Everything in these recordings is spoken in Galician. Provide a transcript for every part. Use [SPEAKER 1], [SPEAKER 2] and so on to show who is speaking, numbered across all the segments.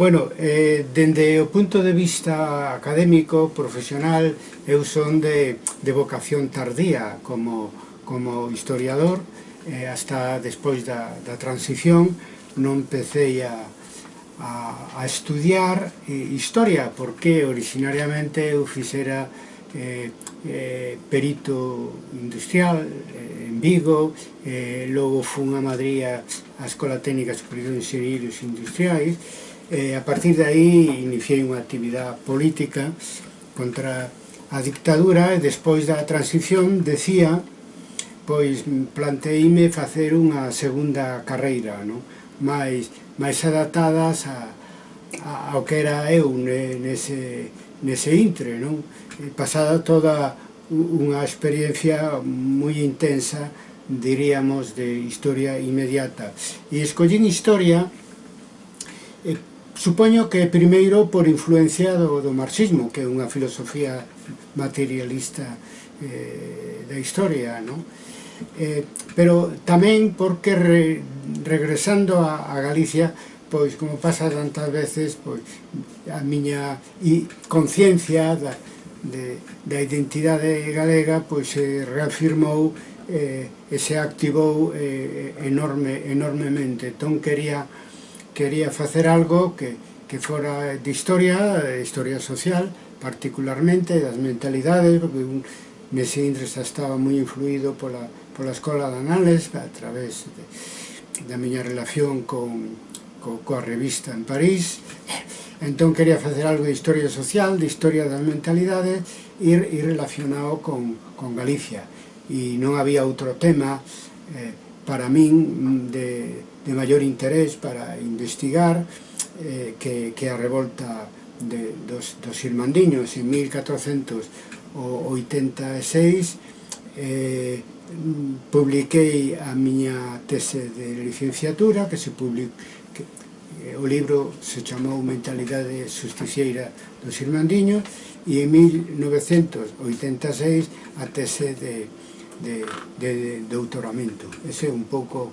[SPEAKER 1] Bueno, eh, dende o punto de vista académico, profesional, eu son de, de vocación tardía como, como historiador, eh, hasta despois da, da transición non empecé a, a, a estudiar eh, historia, porque originariamente eu fixera eh, eh, perito industrial eh, en Vigo, eh, logo fun a Madrid a, a Escola Técnica Superior de Ingenieros Industriais, E a partir de aí iniciei unha actividade política contra a dictadura e despois da transición decía pois planteíme facer unha segunda carreira, non? máis, máis adaptadas a, a, ao que era eu ne, nese, nese intre, non? Pasada toda unha experiencia moi intensa, diríamos, de historia inmediata. E escollín historia Supoño que primeiro por influencia do, do marxismo, que é unha filosofía materialista eh, da historia, non? Eh, pero tamén porque re, regresando a, a Galicia, pois como pasa tantas veces, pois a miña e conciencia da, de, da identidade galega pois se reafirmou eh, e se activou eh, enorme, enormemente. Entón quería quería facer algo que, que fora de historia, de historia social, particularmente das mentalidades, porque un, Messi estaba moi influído pola, pola Escola de Anales a través de, da miña relación con, co, coa revista en París. Entón quería facer algo de historia social de historia das mentalidades e, e relacionado con, con Galicia. E non había outro tema eh, para min de, de maior interés para investigar eh, que, que a revolta de, dos, dos Irmandiños en 1486 eh, publiquei a miña tese de licenciatura que se public... que, eh, o libro se chamou Mentalidade Justicieira dos Irmandiños e en 1986 a tese de, de, de, de doutoramento. Ese é un pouco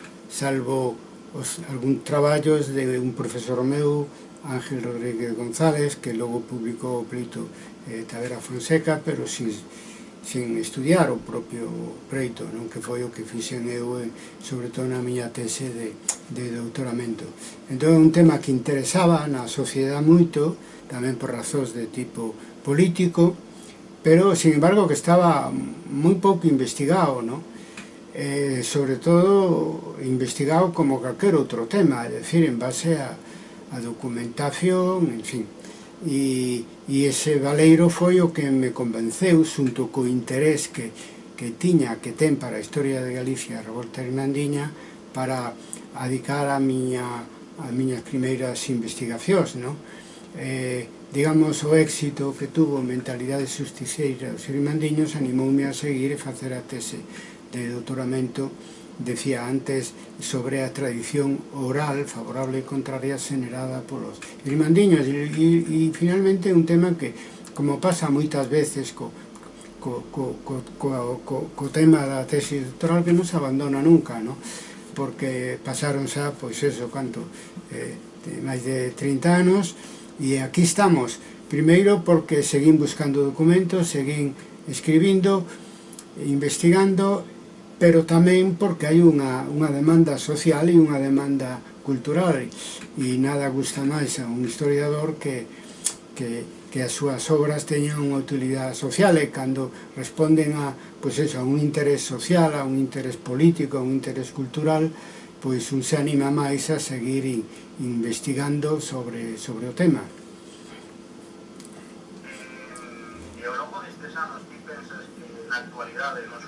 [SPEAKER 1] salvo os, algún traballos de un profesor meu, Ángel Rodríguez González, que logo publicou o pleito eh, Tavera Fonseca, pero sin, sin estudiar o propio preito, non que foi o que fixen eu, eh, sobre todo na miña tese de, de doutoramento. Entón, é un tema que interesaba na sociedade moito, tamén por razóns de tipo político, pero, sin embargo, que estaba moi pouco investigado, non? eh, sobre todo investigado como calquer outro tema, é dicir, en base a, a documentación, en fin. E, e ese valeiro foi o que me convenceu, xunto co interés que, que tiña, que ten para a historia de Galicia a Revolta Hernandiña, para adicar a miña a miñas primeiras investigacións, non? Eh, digamos, o éxito que tuvo mentalidade xusticeira dos irmandiños animoume a seguir e facer a tese de doutoramento decía antes sobre a tradición oral favorable e contraria generada polos grimandiños e, e, e finalmente un tema que como pasa moitas veces co, co, co, co, co, co, co tema da tesi doctoral que non se abandona nunca no? porque pasaron xa pois eso, canto eh, máis de 30 anos e aquí estamos primeiro porque seguín buscando documentos seguín escribindo investigando pero tamén porque hai unha, unha demanda social e unha demanda cultural e nada gusta máis a un historiador que, que, que as súas obras teñan unha utilidade social e cando responden a, pois eso, a un interés social, a un interés político, a un interés cultural, pois un se anima máis a seguir investigando sobre, sobre o tema.
[SPEAKER 2] E ao longo destes anos, ti pensas que na actualidade nos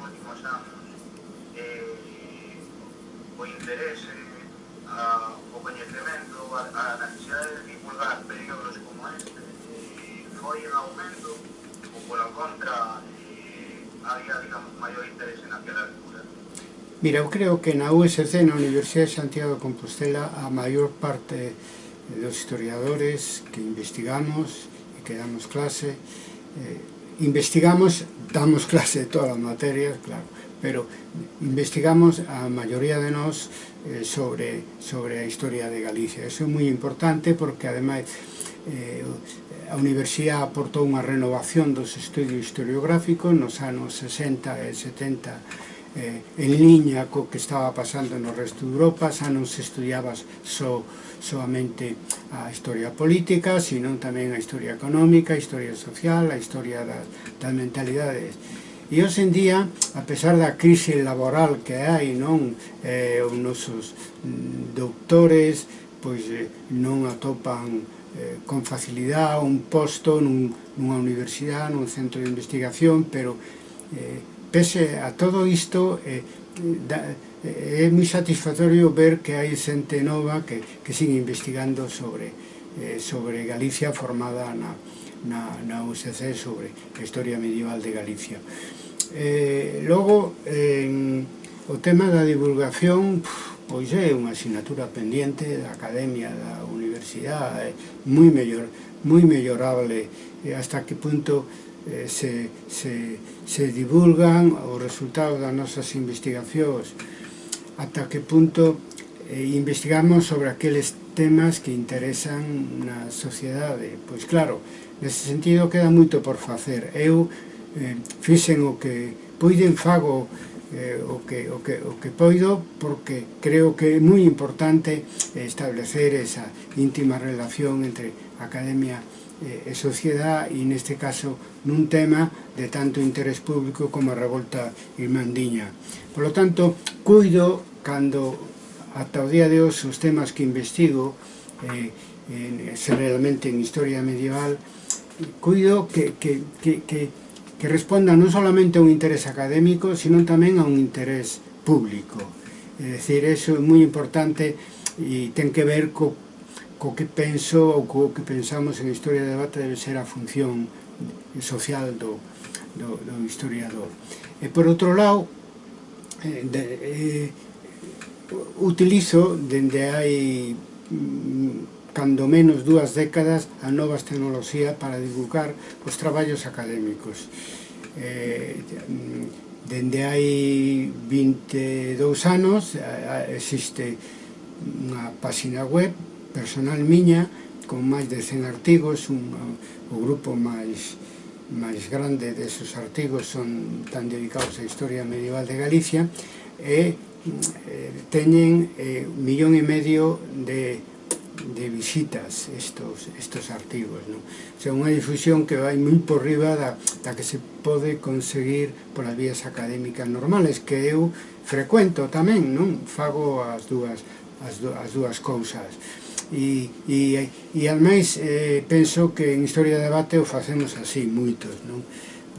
[SPEAKER 2] o interese a, o coñecemento a, a necesidade de divulgar períodos como este e foi en aumento ou pola contra e había, digamos, maior interese aquela altura.
[SPEAKER 1] Mira, eu creo que na USC, na Universidade de Santiago de Compostela, a maior parte dos historiadores que investigamos e que damos clase, eh, investigamos, damos clase de todas as materias, claro, pero investigamos a maioría de nós eh, sobre, sobre a historia de Galicia. Eso é moi importante porque ademais eh, a universidade aportou unha renovación dos estudios historiográficos nos anos 60 e 70 eh, en liña co que estaba pasando no resto de Europa, xa non se estudiaba so, soamente a historia política, sino tamén a historia económica, a historia social, a historia das, das mentalidades E hoxe en día, a pesar da crise laboral que hai, non? Eh, os nosos mm, doutores pois, eh, non atopan eh, con facilidade un posto nun, nunha universidade, nun centro de investigación, pero eh, pese a todo isto, eh, da, eh, é moi satisfactorio ver que hai xente nova que, que sigue investigando sobre, eh, sobre Galicia formada na, na, na UCC sobre a historia medieval de Galicia. Eh, logo, en, o tema da divulgación, pois é unha asignatura pendiente da academia, da universidade, moi, mellor, moi mellorable hasta que punto eh, se, se, se divulgan os resultados das nosas investigacións, ata que punto eh, investigamos sobre aqueles temas que interesan na sociedade. Pois claro, nese sentido queda moito por facer. Eu eh, fixen o que puiden fago eh, o, que, o, que, o que poido porque creo que é moi importante establecer esa íntima relación entre academia eh, e sociedade e neste caso nun tema de tanto interés público como a revolta irmandiña. Por lo tanto, cuido cando ata o día de hoxe os temas que investigo eh, eh, realmente en historia medieval cuido que, que, que, que, que respondan non solamente a un interés académico sino tamén a un interés público. É dicir, eso é moi importante e ten que ver co, co que penso ou co que pensamos en historia de debate debe ser a función social do, do, do historiador. E por outro lado eh, de, eh, utilizo dende hai mm, cando menos dúas décadas a novas tecnoloxías para divulgar os traballos académicos. Eh, dende hai 22 anos eh, eh, existe unha páxina web personal miña con máis de 100 artigos. Un, o grupo máis máis grande deses artigos son tan dedicados á historia medieval de Galicia e eh, teñen eh, un millón e medio de, de visitas estos, estos artigos non? o sea, unha difusión que vai moi por riba da, da que se pode conseguir polas vías académicas normales que eu frecuento tamén non fago as dúas as, as dúas cousas e, e, e ademais eh, penso que en Historia de Debate o facemos así moitos non?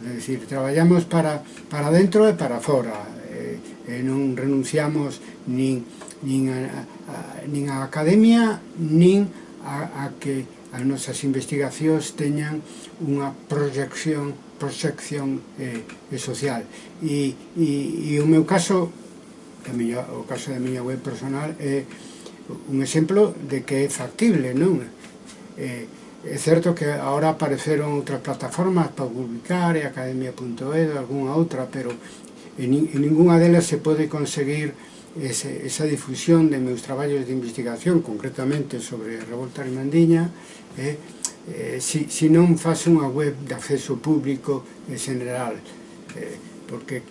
[SPEAKER 1] É dicir, traballamos para, para dentro e para fora eh, eh, non renunciamos nin, nin, a, a, nin a academia nin a, a que as nosas investigacións teñan unha proyección proxección eh, eh social. E, e, e o meu caso tamén a miña, o caso da miña web personal é un exemplo de que é factible non? Eh, é certo que agora apareceron outras plataformas para publicar e algunha outra, pero en, en ninguna delas se pode conseguir ese, esa difusión de meus traballos de investigación, concretamente sobre a revolta armandiña, eh, eh, si, si non faz unha web de acceso público en general, eh, porque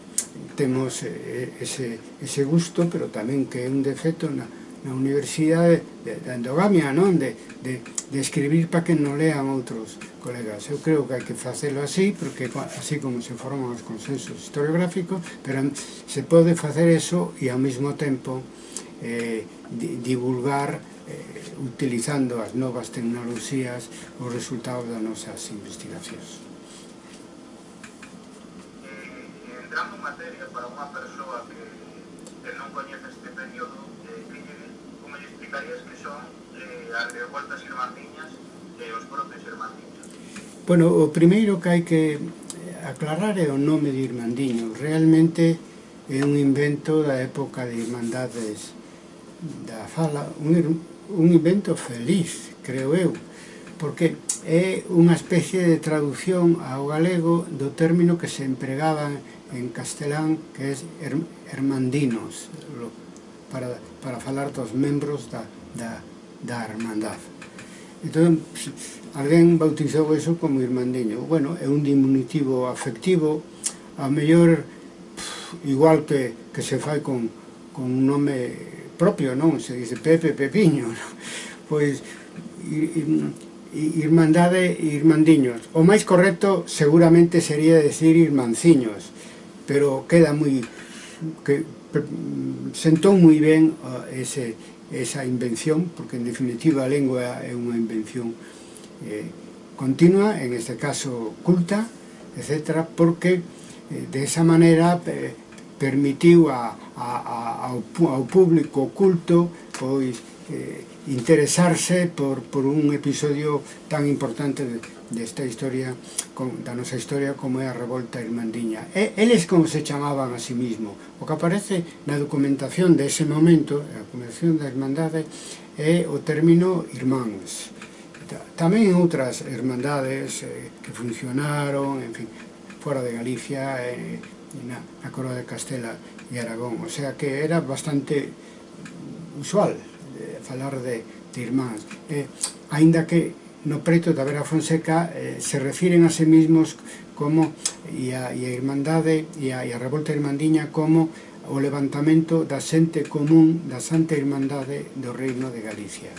[SPEAKER 1] temos eh, ese, ese gusto, pero tamén que é un defecto na, na universidade de, da endogamia, non? De, de, de escribir para que non lean outros colegas. Eu creo que hai que facelo así, porque así como se forman os consensos historiográficos, pero se pode facer eso e ao mesmo tempo eh, divulgar eh, utilizando as novas tecnoloxías os resultados das nosas investigacións.
[SPEAKER 2] Eh, entrando en materia para unha persoa que, que non coñece comunitarias que son eh, as leopardas irmandiñas e os propios irmandiños.
[SPEAKER 1] Bueno, o primeiro que hai que aclarar é o nome de Irmandiño. Realmente é un invento da época de Irmandades da Fala, un, un invento feliz, creo eu, porque é unha especie de traducción ao galego do término que se empregaba en castelán, que é hermandinos, er, para, para falar dos membros da, da, da hermandade. Entón, alguén bautizou eso como irmandiño. Bueno, é un diminutivo afectivo, a mellor igual que, que se fai con, con un nome propio, non? Se dice Pepe Pepiño, non? Pois, irmandade e irmandiños. O máis correcto seguramente sería decir irmanciños, pero queda moi... Que, sentou moi ben ese, esa invención, porque en definitiva a lengua é unha invención eh, continua, en este caso culta, etc., porque eh, de esa maneira eh, permitiu a, a, a, ao, ao público culto pois eh, interesarse por, por un episodio tan importante de, desta historia con, da nosa historia como é a revolta irmandiña. E, eles como se chamaban a si sí mismo. O que aparece na documentación dese momento a documentación da irmandade é o término irmáns. Tamén en outras irmandades eh, que funcionaron en fin, fora de Galicia eh, na, na Coroa de Castela e Aragón. O sea que era bastante usual eh, falar de, de irmáns. Eh, aínda que no preto da Vera Fonseca eh, se refiren a sí mismos como e a, e a Irmandade e a, e a Revolta Irmandiña como o levantamento da xente común da Santa Irmandade do Reino de Galicia.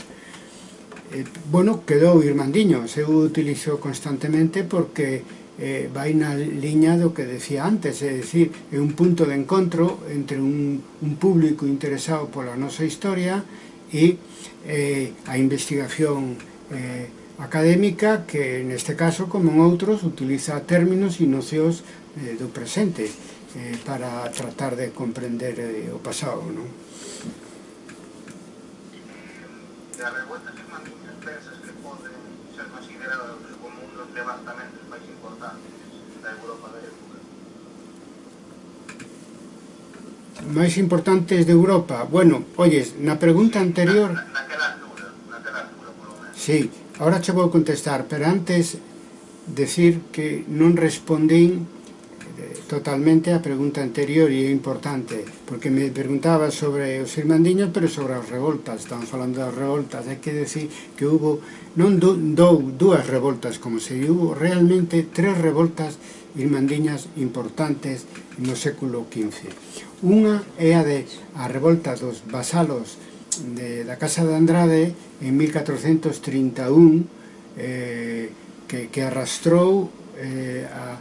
[SPEAKER 1] Eh, bueno, quedou Irmandiño, se utilizo constantemente porque eh, vai na liña do que decía antes, é dicir, é un punto de encontro entre un, un público interesado pola nosa historia e eh, a investigación eh, académica que neste caso, como en outros, utiliza términos e nocións eh, do presente eh, para tratar de comprender eh, o pasado, non?
[SPEAKER 2] Da revuelta que mantiñan pensas que poden ser considerados como un dos levantamentos máis importantes da Europa da época?
[SPEAKER 1] Máis importantes de Europa? Bueno, oyes, na pregunta anterior...
[SPEAKER 2] Na, na, naquela altura, naquela altura, por lo menos.
[SPEAKER 1] Sí, Ahora che vou contestar, pero antes decir que non respondín totalmente a pregunta anterior e é importante, porque me preguntaba sobre os irmandiños, pero sobre as revoltas, estamos falando das revoltas, hai que decir que hubo, non dou do, dúas revoltas como se diu, hubo realmente tres revoltas irmandiñas importantes no século XV. Unha é a de a revolta dos vasalos de, da Casa de Andrade en 1431 eh, que, que arrastrou eh, a,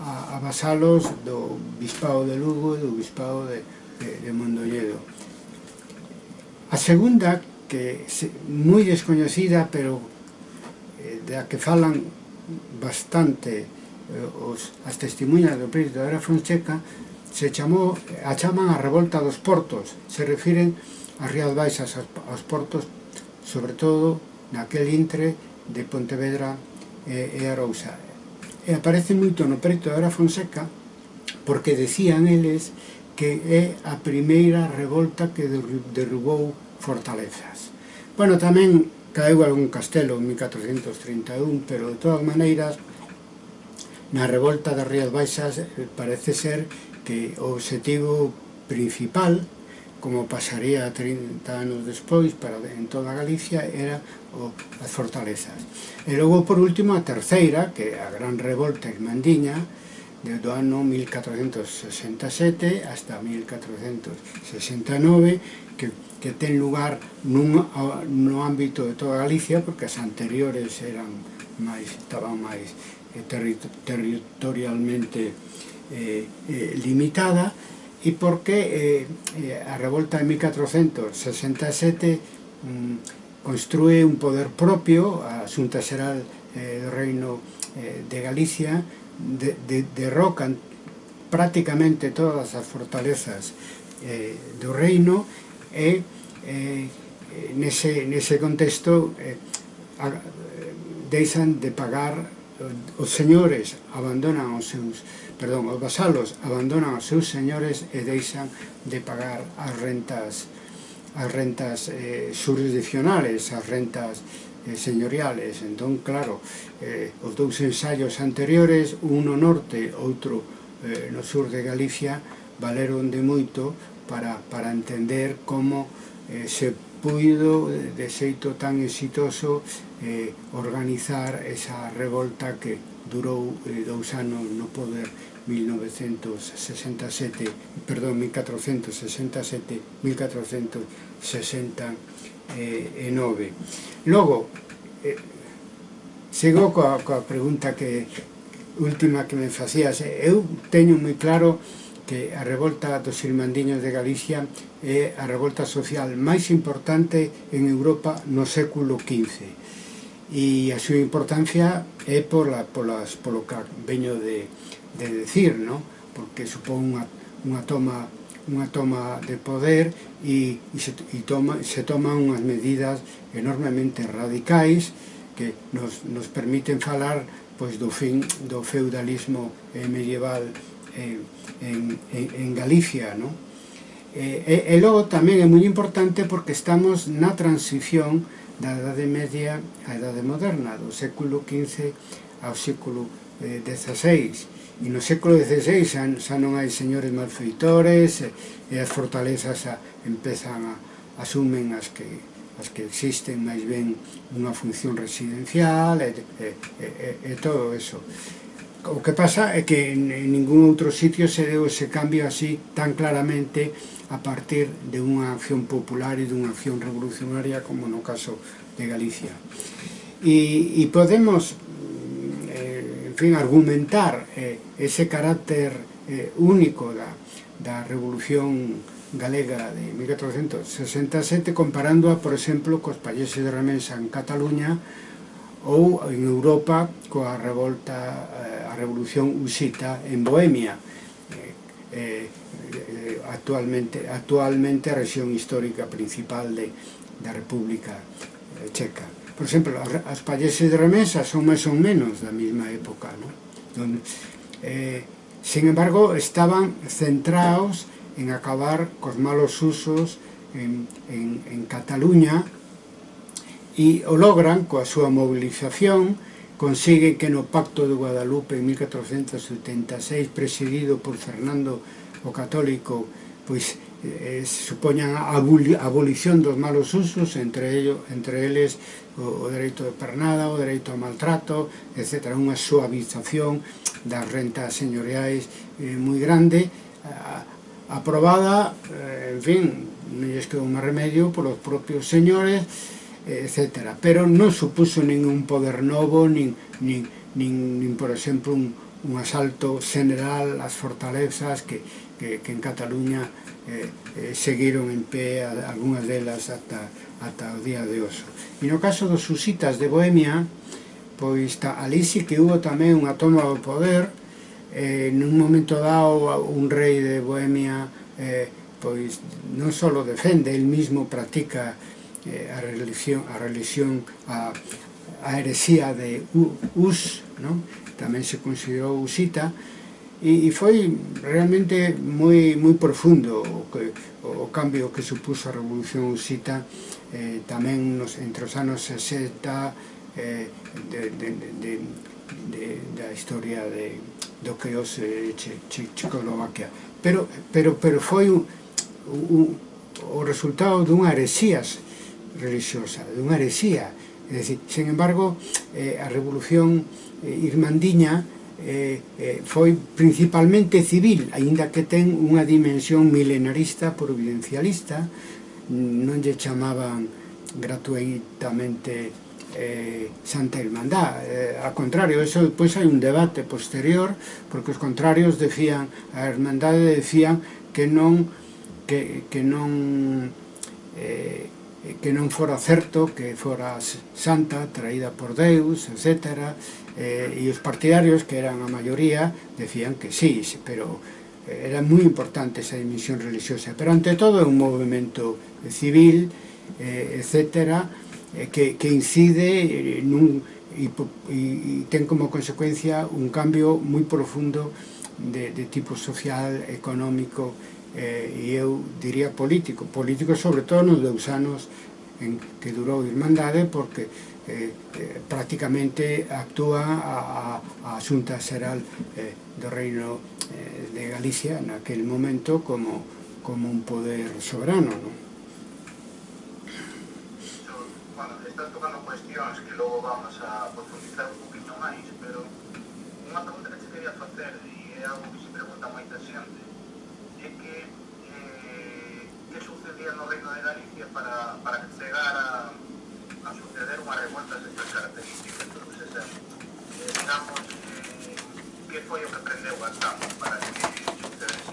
[SPEAKER 1] a, a vasalos do Bispado de Lugo e do Bispado de, de, de Mondolledo. A segunda, que se, moi descoñecida, pero eh, da que falan bastante eh, os, as testemunhas do príncipe da era Fonseca, se chamou, a chaman a revolta dos portos, se refiren as rías baixas aos portos, sobre todo naquel intre de Pontevedra e, e Arousa. E aparece moito no preto de Ara Fonseca porque decían eles que é a primeira revolta que derrubou fortalezas. Bueno, tamén caeu algún castelo en 1431, pero de todas maneiras, na revolta das Rías Baixas eh, parece ser que o objetivo principal como pasaría 30 anos despois para en toda Galicia, era o, as fortalezas. E logo, por último, a terceira, que é a gran revolta en Mandiña, do ano 1467 hasta 1469, que, que ten lugar nun, no ámbito de toda Galicia, porque as anteriores eran máis, estaban máis eh, territorialmente eh, eh, limitada, e porque eh, eh, a revolta de 1467 mm, construe un poder propio a Xunta Xeral eh, do Reino eh, de Galicia de, de, derrocan prácticamente todas as fortalezas eh, do reino? E eh, nese, nese contexto eh, a, eh, deixan de pagar Eh, os señores abandonan os seus, perdón, os vasalos abandonan os seus señores e deixan de pagar as rentas as rentas eh, jurisdiccionales, as rentas eh, señoriales. Entón, claro, eh, os dous ensaios anteriores, un no norte, outro eh, no sur de Galicia, valeron de moito para, para entender como eh, se puido de xeito tan exitoso eh, organizar esa revolta que durou eh, dous anos no poder 1967, perdón, 1467, 1469. Logo, eh, sigo coa, coa pregunta que última que me facías. Eu teño moi claro que a revolta dos Irmandiños de Galicia é a revolta social máis importante en Europa no século XV e a súa importancia é pola, polas, polo que veño de, de decir, ¿no? porque supón unha, unha toma unha toma de poder e, e, se, e toma, se toman unhas medidas enormemente radicais que nos, nos permiten falar pois, do fin do feudalismo eh, medieval eh, en, en, en Galicia. ¿no? Eh, e, e logo tamén é moi importante porque estamos na transición da Edade Media á Edade Moderna, do século XV ao século eh, XVI. E no século XVI xa, xa non hai señores malfeitores e, e as fortalezas empezan a asumen as que as que existen máis ben unha función residencial e, e, e, e todo eso. O que pasa é que en, en ningún outro sitio se deu ese cambio así tan claramente a partir de unha acción popular e dunha acción revolucionaria como no caso de Galicia. E, e podemos, eh, en fin, argumentar eh, ese carácter eh, único da, da revolución galega de 1467 comparándoa, por exemplo, cos países de remesa en Cataluña ou en Europa coa revolta, eh, a revolución usita en Bohemia. Eh, eh, Eh, actualmente, actualmente a histórica principal de, da República eh, Checa. Por exemplo, as palleses de remesa son máis ou menos da mesma época. Non? Donde, eh, sin embargo, estaban centrados en acabar cos malos usos en, en, en Cataluña e o logran coa súa movilización consigue que no Pacto de Guadalupe en 1476 presidido por Fernando o católico pois eh, supoñan a abolición dos malos usos, entre, ello, entre eles o, o dereito de pernada, o dereito ao maltrato, etc. Unha suavización das rentas señoriais eh, moi grande, eh, aprobada, eh, en fin, non lles quedou máis remedio polos propios señores, eh, etc. Pero non supuso ningún poder novo, nin, nin, nin, nin por exemplo, un, un asalto general ás fortalezas que, que, que en Cataluña eh, eh, seguiron en pé a, algunhas delas ata, ata o día de oso. E no caso dos susitas de Bohemia, pois ta, ali sí que hubo tamén unha toma do poder, eh, nun momento dado un rei de Bohemia eh, pois non só defende, el mismo practica eh, a religión, a religión a, a heresía de U, Us, non? tamén se considerou usita, e, e foi realmente moi, moi profundo o, que, o cambio que supuso a Revolución Usita eh, tamén nos, entre os anos 60 eh, de, de, de, de, da historia de, do que os eh, che, che, Checoslovaquia. Pero, pero, pero foi un, un, o resultado dunha heresías religiosa, dunha heresía. É dicir, sen embargo eh, a Revolución eh, Irmandiña eh, eh, foi principalmente civil, aínda que ten unha dimensión milenarista providencialista, non lle chamaban gratuitamente eh, Santa Irmandad. Eh, ao contrario, eso depois hai un debate posterior, porque os contrarios decían, a Irmandade decían que non que, que non eh, que non fora certo que fora santa, traída por Deus, etcétera, eh, e os partidarios, que eran a maioría, decían que sí, pero eh, era moi importante esa dimensión religiosa, pero ante todo é un movimento civil, eh, etc., eh, que, que incide nun, e, e ten como consecuencia un cambio moi profundo de, de tipo social, económico, eh, e eu diría político, político sobre todo nos dous anos en que durou a Irmandade, porque eh, eh, prácticamente actúa a, a, a Xunta Xeral eh, do Reino eh, de Galicia naquel momento como, como un poder soberano, ¿no?
[SPEAKER 2] non? estás tocando cuestións que logo vamos a profundizar un poquinho máis, pero unha pregunta que te quería facer, e é algo que se pregunta moita xente, é que eh, que sucedía no Reino de Galicia para, para que chegara a suceder unha revolta destas características. Entón, esa, eh, digamos, eh, que foi o que prendeu a Estado para que sucedese?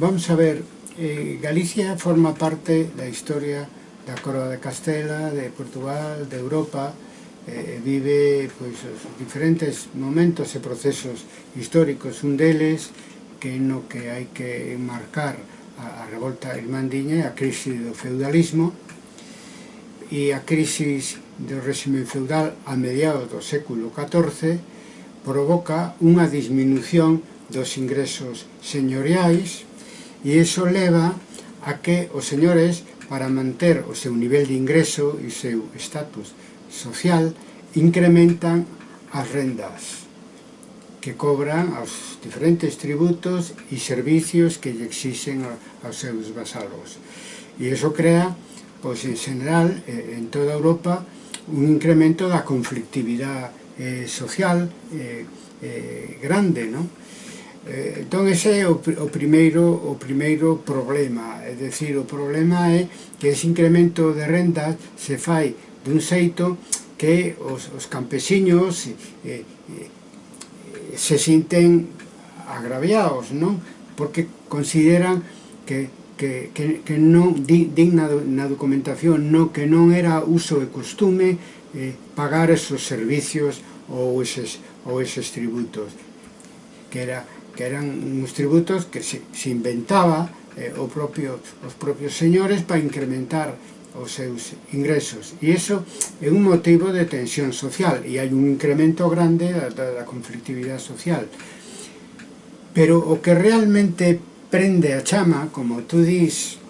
[SPEAKER 1] Vamos a ver, eh, Galicia forma parte da historia da Coroa de Castela, de Portugal, de Europa, eh, vive pois, os diferentes momentos e procesos históricos, un deles que no que hai que marcar a, a revolta irmandiña e a crise do feudalismo, e a crisis do réxime feudal a mediados do século XIV provoca unha disminución dos ingresos señoriais e iso leva a que os señores para manter o seu nivel de ingreso e o seu estatus social incrementan as rendas que cobran aos diferentes tributos e servicios que lle exixen aos seus vasalos. E iso crea pois en general eh, en toda Europa un incremento da conflictividade eh, social eh, eh, grande, non? Eh, entón ese é o, o, primeiro, o primeiro problema, é dicir, o problema é que ese incremento de rendas se fai dun xeito que os, os campesiños eh, eh, se sinten agraviados, non? Porque consideran que que, que, que non, digna din na, na documentación no, que non era uso e costume eh, pagar esos servicios ou eses, ou eses tributos que, era, que eran uns tributos que se, se inventaba eh, o propio, os propios señores para incrementar os seus ingresos. E iso é un motivo de tensión social e hai un incremento grande da, da conflictividade social. Pero o que realmente prende a chama, como tú dis,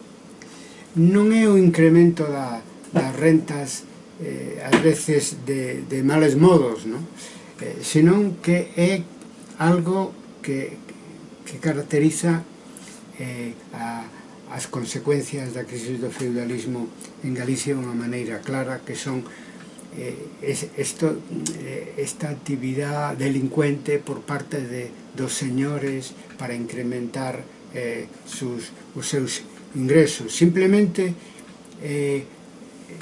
[SPEAKER 1] non é o incremento da, das rentas eh, ás veces de, de males modos, non? Eh, senón que é algo que, que caracteriza eh, a, as consecuencias da crisis do feudalismo en Galicia de unha maneira clara que son eh, es, esto, eh, esta actividade delincuente por parte de dos señores para incrementar eh, sus, os seus ingresos. Simplemente, eh,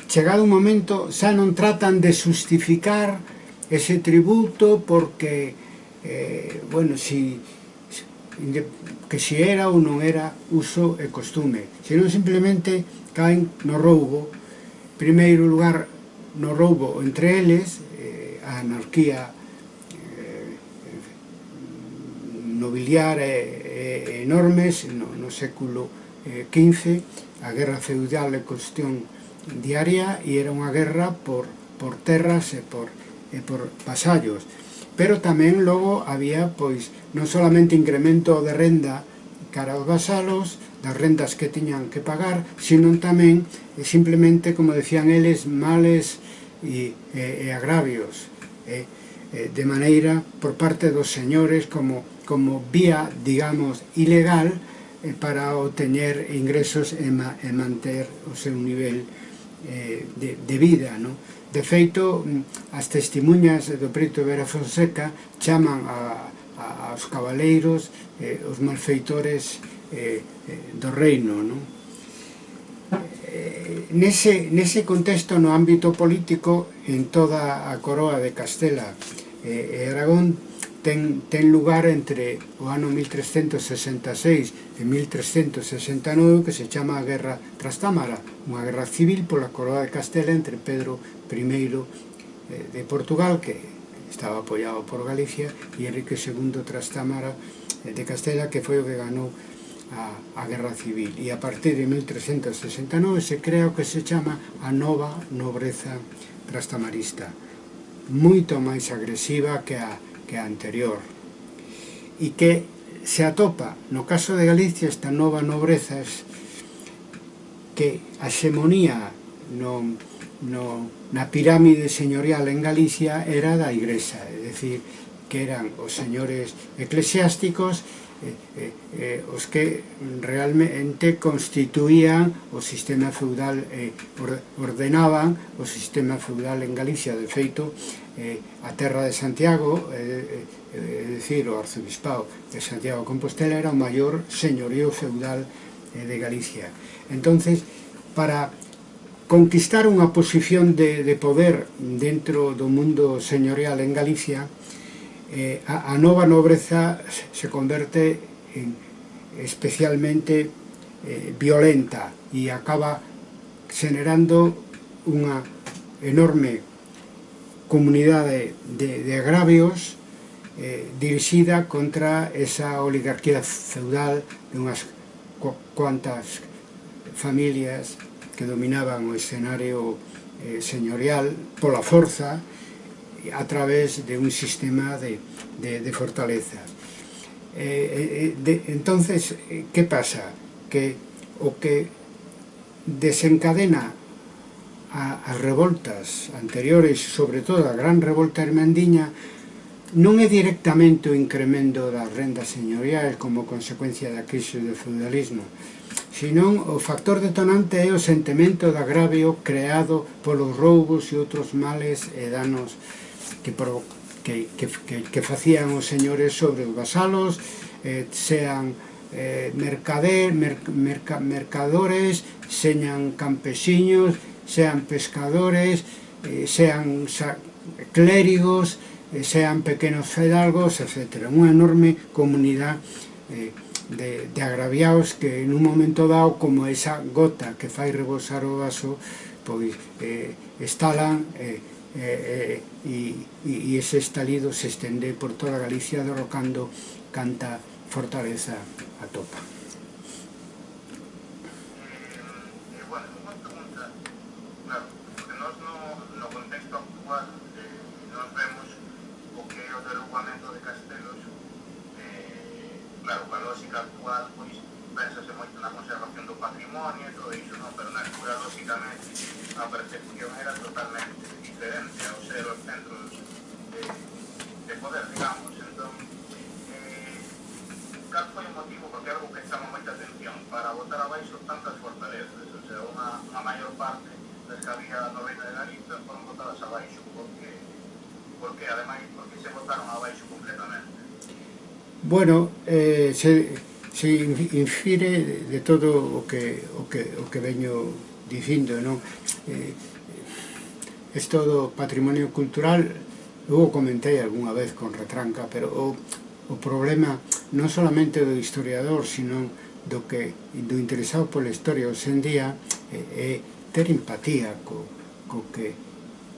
[SPEAKER 1] chegado un momento, xa non tratan de justificar ese tributo porque, eh, bueno, si, que si era ou non era uso e costume, senón simplemente caen no roubo, primeiro lugar no roubo entre eles, eh, a anarquía eh, eh nobiliar e eh, eh, enormes no, no século XV, eh, a guerra feudal é cuestión diaria e era unha guerra por, por terras e por, e por pasallos. Pero tamén logo había, pois, non solamente incremento de renda cara aos vasalos, das rendas que tiñan que pagar, sino tamén, e simplemente, como decían eles, males e, e, e agravios. Eh? eh de maneira, por parte dos señores, como como vía, digamos, ilegal eh, para obtener ingresos e, ma, e manter o seu nivel eh, de, de vida, ¿no? De feito, mm, as testimuñas do Preto Vera Fonseca chaman a, a, aos cabaleiros eh, os malfeitores eh, eh, do reino, ¿no? Eh, nese, nese contexto no ámbito político en toda a coroa de Castela eh, e eh, Aragón ten, ten lugar entre o ano 1366 e 1369 que se chama a Guerra Trastámara, unha guerra civil pola coroa de Castela entre Pedro I eh, de Portugal, que estaba apoiado por Galicia, e Enrique II Trastámara eh, de Castela, que foi o que ganou a, a Guerra Civil. E a partir de 1369 se crea o que se chama a nova nobreza trastamarista, moito máis agresiva que a que a anterior e que se atopa no caso de Galicia esta nova nobrezas que a xemonía no, no, na pirámide señorial en Galicia era da igrexa, é dicir, que eran os señores eclesiásticos Eh, eh, eh, os que realmente constituían o sistema feudal eh, ordenaban o sistema feudal en Galicia. De feito eh, a terra de Santiago eh, eh, eh é dicir, o arzobispado de Santiago Compostela era o maior señorío feudal eh, de Galicia. Entonces para conquistar unha posición de, de poder dentro do mundo señorial en Galicia eh, a, a nova nobreza se converte en especialmente eh, violenta e acaba generando unha enorme comunidade de, de agravios eh, dirixida contra esa oligarquía feudal de unhas cuantas familias que dominaban o escenario eh, señorial pola forza a través de un sistema de, de, de fortaleza. Eh, eh, eh de, entonces, eh, ¿qué pasa? Que, o que desencadena a, as revoltas anteriores, sobre todo a gran revolta hermandiña, non é directamente o incremento das rendas señoriais como consecuencia da crise do feudalismo, senón o factor detonante é o sentimento de agravio creado polos roubos e outros males e danos que, pro, que, que, que, que facían os señores sobre os vasalos, eh, sean eh, mercader, mer, merca, mercadores, sean campesiños, sean pescadores, eh, sean clérigos, eh, sean pequenos fedalgos, etc. Unha enorme comunidade eh, de, de agraviados que en un momento dado, como esa gota que fai rebosar o vaso, pois eh, estalan eh, Eh, eh, y, ese estalido se extiende por toda Galicia derrocando canta fortaleza a topa.
[SPEAKER 2] Una pregunta, claro, porque se botaron abaixo completamente.
[SPEAKER 1] Bueno, eh, se, se infire de todo o que, o que, o que veño dicindo, non? Eh, es todo patrimonio cultural, eu o comentei algunha vez con retranca, pero o, o problema non solamente do historiador, sino do que do interesado pola historia hoxendía é, eh, é ter empatía co, co, que,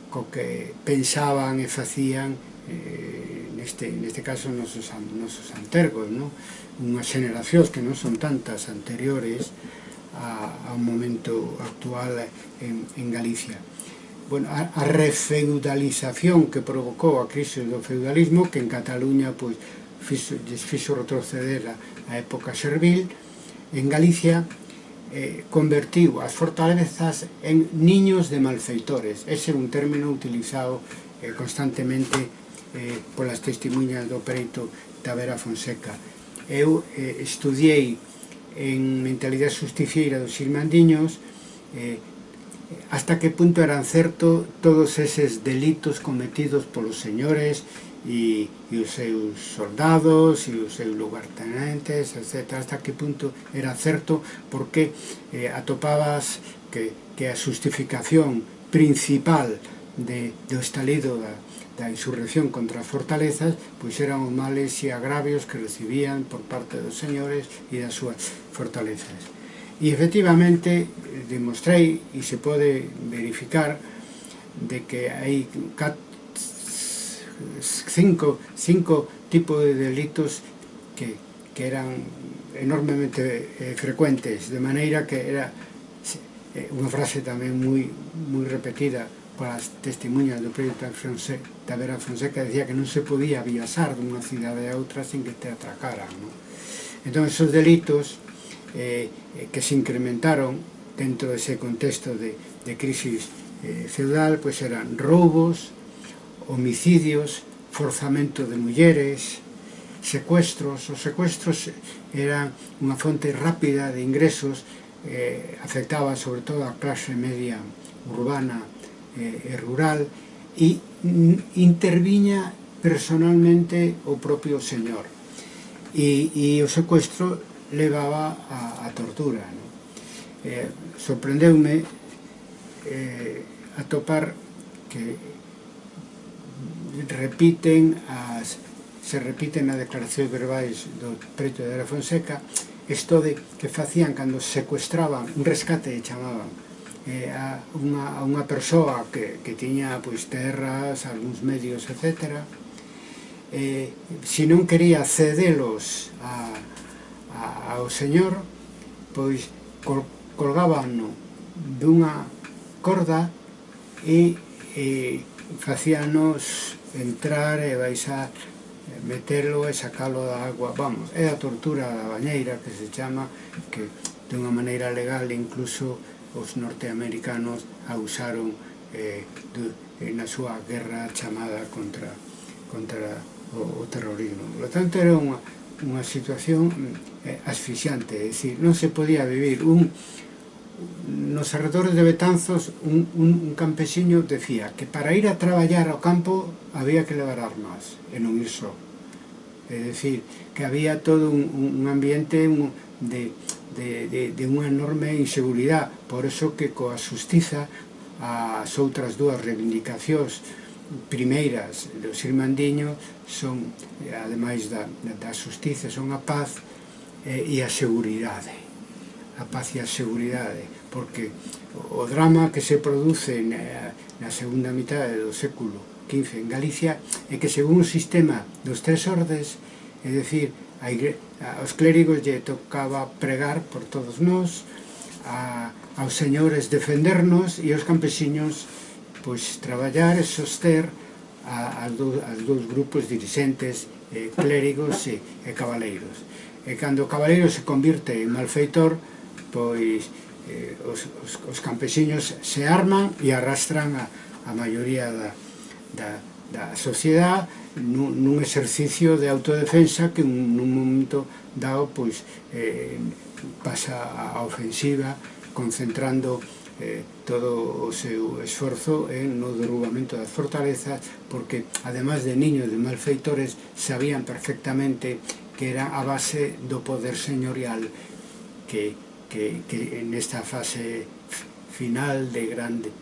[SPEAKER 1] co que pensaban e facían eh, neste, neste caso nosos, nosos antergos, no? unhas xeneracións que non son tantas anteriores a, ao momento actual en, en Galicia. Bueno, a, a refeudalización que provocou a crise do feudalismo, que en Cataluña pois, fixo, fixo retroceder a, a época servil, en Galicia eh, convertiu as fortalezas en niños de malfeitores. Ese é un término utilizado eh, constantemente eh, polas testemunhas do pereito Tavera Fonseca. Eu eh, estudiei en mentalidade justicieira dos xirmandiños eh, hasta que punto eran certo todos eses delitos cometidos polos señores e, e os seus soldados e os seus lugartenentes, etc. Hasta que punto era certo porque eh, atopabas que, que a justificación principal de, do estalido da, da insurrección contra as fortalezas, pois eran os males e agravios que recibían por parte dos señores e das súas fortalezas. E efectivamente demostrei, e se pode verificar, de que hai cat, cinco, cinco tipos de delitos que, que eran enormemente eh, frecuentes, de maneira que era eh, unha frase tamén moi, moi repetida con as testemunhas do proxecto da Vera Fonseca decía que non se podía viaxar dunha cidade a outra sen que te atracaran non? entón esos delitos eh, que se incrementaron dentro dese contexto de, de crisis eh, feudal pois eran roubos homicidios forzamento de mulleres secuestros os secuestros eran unha fonte rápida de ingresos eh, afectaba sobre todo a clase media urbana Eh, eh, rural e interviña personalmente o propio señor e, e o secuestro levaba a, a tortura ¿no? Eh, sorprendeume eh, atopar que repiten as se repiten as declaracións verbais do preto de la Fonseca isto de que facían cando secuestraban un rescate e chamaban eh, a unha, a unha persoa que, que tiña pois, terras, algúns medios, etc. Eh, se si non quería cedelos a, a, ao señor, pois col, colgaban dunha corda e eh, facíanos entrar e baixar metelo e sacalo da agua vamos, é a tortura da bañeira que se chama que de unha maneira legal incluso os norteamericanos a usaron eh, de, eh, na súa guerra chamada contra, contra o, o terrorismo. Por lo tanto, era unha, unha situación mm, eh, asfixiante, é dicir, non se podía vivir un nos arredores de Betanzos un, un, un campesiño decía que para ir a traballar ao campo había que levar armas e non ir só é dicir, que había todo un, un ambiente un, de, de, de, de unha enorme inseguridade. Por eso que coa xustiza as outras dúas reivindicacións primeiras dos Irmandiños son, ademais da, da xustiza, son a paz e, e a seguridade. A paz e a seguridade porque o drama que se produce na, na segunda mitad do século XV en Galicia é que según o sistema dos tres ordes é dicir, a igreja aos clérigos lle tocaba pregar por todos nós, a, aos señores defendernos e aos campesiños pois traballar e soster a, as, do, dous grupos dirigentes eh, clérigos e, e cabaleiros. E cando o cabaleiro se convirte en malfeitor, pois eh, os, os, os campesiños se arman e arrastran a, a maioría da, da, da sociedade nun, nun exercicio de autodefensa que nun, nun momento dado pois, eh, pasa a ofensiva concentrando eh, todo o seu esforzo en eh, no derrubamento das fortalezas porque además de niños de malfeitores sabían perfectamente que era a base do poder señorial que, que, que en esta fase final de
[SPEAKER 2] grande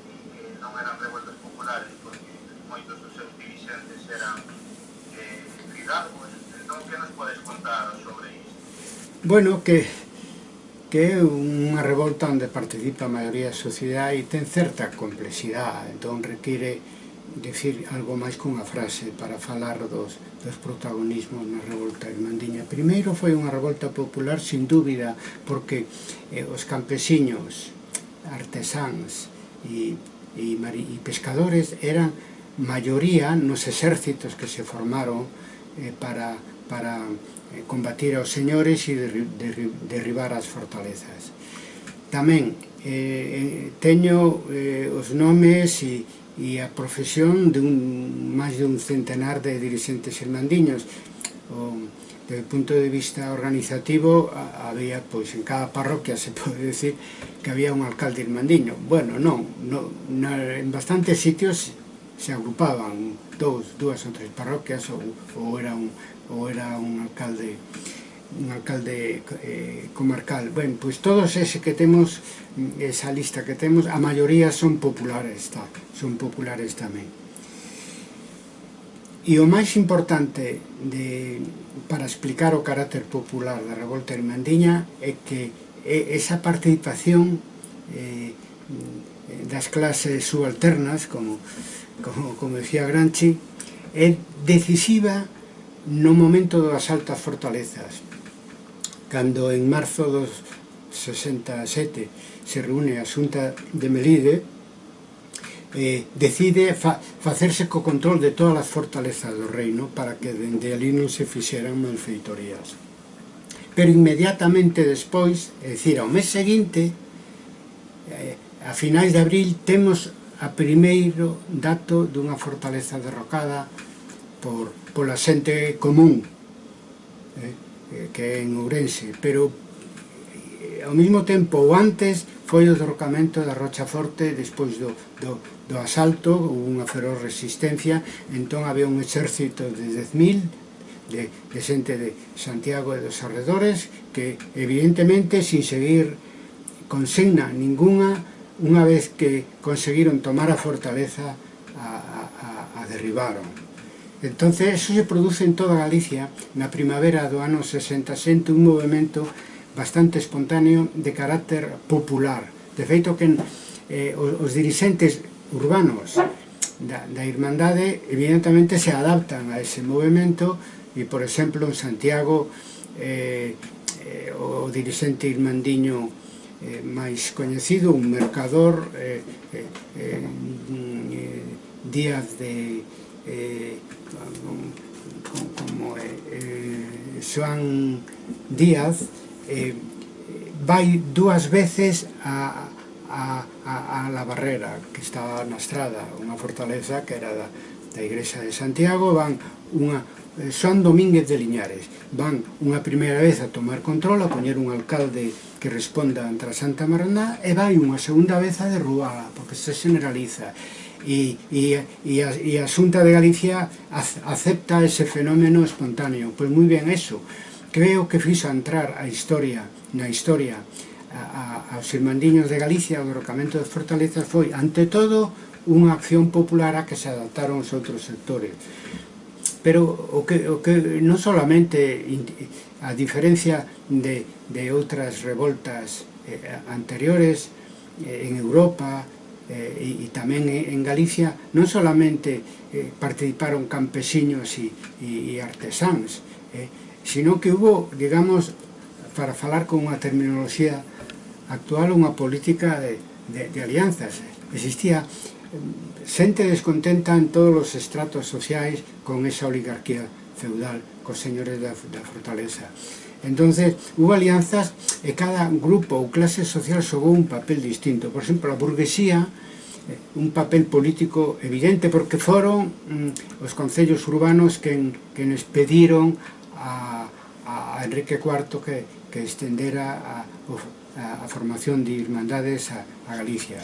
[SPEAKER 2] non eran revueltas populares, porque moitos dos seus dirigentes eran eh, fidalgos. Entón, que nos podes contar sobre isto?
[SPEAKER 1] Bueno, que que é unha revolta onde participa a maioría da sociedade e ten certa complexidade, entón require decir algo máis que unha frase para falar dos, dos protagonismos na revolta irmandiña. Primeiro foi unha revolta popular, sin dúbida, porque eh, os campesiños, artesáns e e, e pescadores eran maioría nos exércitos que se formaron eh, para, para eh, combatir aos señores e derri derri derribar as fortalezas. Tamén eh, eh teño eh, os nomes e, e a profesión de un, máis de un centenar de dirigentes irmandiños. O, desde o punto de vista organizativo había, pois, en cada parroquia se pode decir que había un alcalde irmandiño. Bueno, non, no, na, en bastantes sitios se agrupaban dous, dúas ou tres parroquias ou, ou era un ou era un alcalde un alcalde eh, comarcal. Ben, pois todos ese que temos esa lista que temos, a maioría son populares tá, son populares tamén. E o máis importante de, para explicar o carácter popular da Revolta Irmandiña é que esa participación eh, das clases subalternas, como, como, como decía Granchi, é decisiva no momento das altas fortalezas. Cando en marzo dos 67 se reúne a Xunta de Melide, eh, decide fa facerse co control de todas as fortalezas do reino para que dende ali non se fixeran malfeitorías. Pero inmediatamente despois, é dicir, ao mes seguinte, eh, a finais de abril, temos a primeiro dato dunha fortaleza derrocada por, pola xente común, eh, eh que é en Ourense, pero eh, ao mesmo tempo ou antes foi o derrocamento da Rocha Forte despois do, do, do asalto, houve unha feroz resistencia, entón había un exército de 10.000 de, de xente de Santiago e dos arredores que evidentemente sin seguir consigna ninguna unha vez que conseguiron tomar a fortaleza a, a, a derribaron. Entonces eso se produce en toda Galicia. Na primavera do ano 60 xente un movimento bastante espontáneo de carácter popular. De feito que eh, os, os dirixentes urbanos da, da Irmandade evidentemente se adaptan a ese movimento e, por exemplo, en Santiago eh, eh, o dirixente irmandiño eh, máis coñecido, un mercador eh, eh, eh, Díaz de eh, como, como eh, eh, Joan Díaz eh, vai dúas veces a, a, a, a La Barrera, que estaba na estrada, unha fortaleza que era da, da Igrexa de Santiago, van unha, eh, son Domínguez de Liñares. Van unha primeira vez a tomar control, a poñer un alcalde que responda entre a Santa Maraná, e vai unha segunda vez a derrubala, porque se generaliza e, e, e, a, e a Xunta de Galicia acepta ese fenómeno espontáneo. Pois moi ben eso creo que fixo entrar a historia na historia a, a, aos irmandiños de Galicia o derrocamento das fortalezas foi ante todo unha acción popular a que se adaptaron os outros sectores. Pero o que, o que non solamente a diferencia de, de outras revoltas eh, anteriores eh, en Europa eh, e, e tamén en Galicia non solamente eh, participaron campesiños e, e, e artesáns eh, sino que hubo, digamos, para falar con unha terminoloxía actual, unha política de, de, de alianzas. Existía xente descontenta en todos os estratos sociais con esa oligarquía feudal, cos señores da, da fortaleza. entonces hubo alianzas e cada grupo ou clase social xogou un papel distinto. Por exemplo, a burguesía eh, un papel político evidente porque foron mm, os concellos urbanos que, que nos pediron a, a Enrique IV que, que estendera a, a, a formación de irmandades a, a Galicia.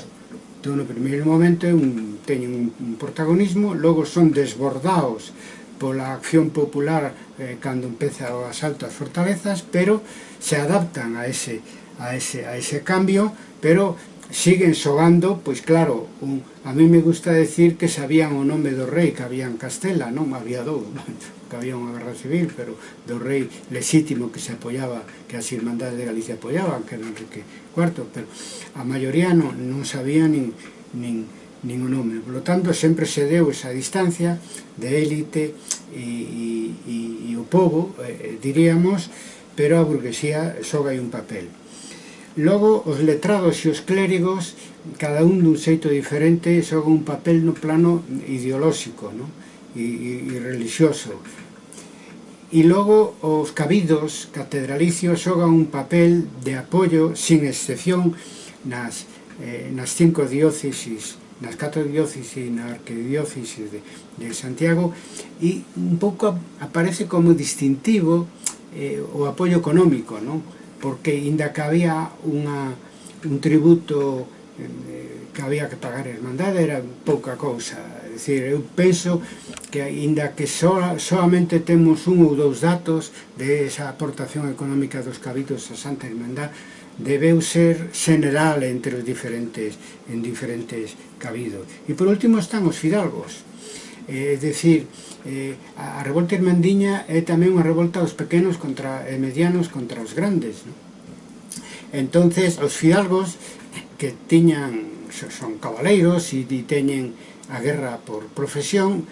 [SPEAKER 1] Entón, no primeiro momento un, teñen un, un protagonismo, logo son desbordados pola acción popular eh, cando empeza o asalto ás fortalezas, pero se adaptan a ese, a ese, a ese cambio, pero siguen xogando, pois claro, un, a mí me gusta decir que sabían o nome do rei que había en Castela, non había dous. que había unha guerra civil, pero do rei lexítimo que se apoiaba, que as Irmandades de Galicia apoiaban, que era Enrique IV, pero a maioría non, non sabía nin, nin, nin o nome. Por lo tanto, sempre se deu esa distancia de élite e, e, e o povo, eh, diríamos, pero a burguesía só hai un papel. Logo, os letrados e os clérigos, cada un dun xeito diferente, xoga un papel no plano ideolóxico, non? e, e, e religioso. E logo os cabidos catedralicios xogan un papel de apoio sin excepción nas, eh, nas cinco diócesis nas catro diócesis e na arquidiócesis de, de Santiago e un pouco aparece como distintivo eh, o apoio económico non? porque inda que había unha, un tributo eh, que había que pagar a hermandade era pouca cousa dicir, eu penso que aínda que so, solamente temos un ou dous datos de esa aportación económica dos cabitos a Santa Hermandad, debeu ser general entre os diferentes, en diferentes cabidos. E por último están os fidalgos. Eh, é eh, dicir, eh, a revolta irmandiña é tamén unha revolta dos pequenos contra e medianos contra os grandes. Non? Entonces, os fidalgos que tiñan son cabaleiros e teñen a guerra por profesión,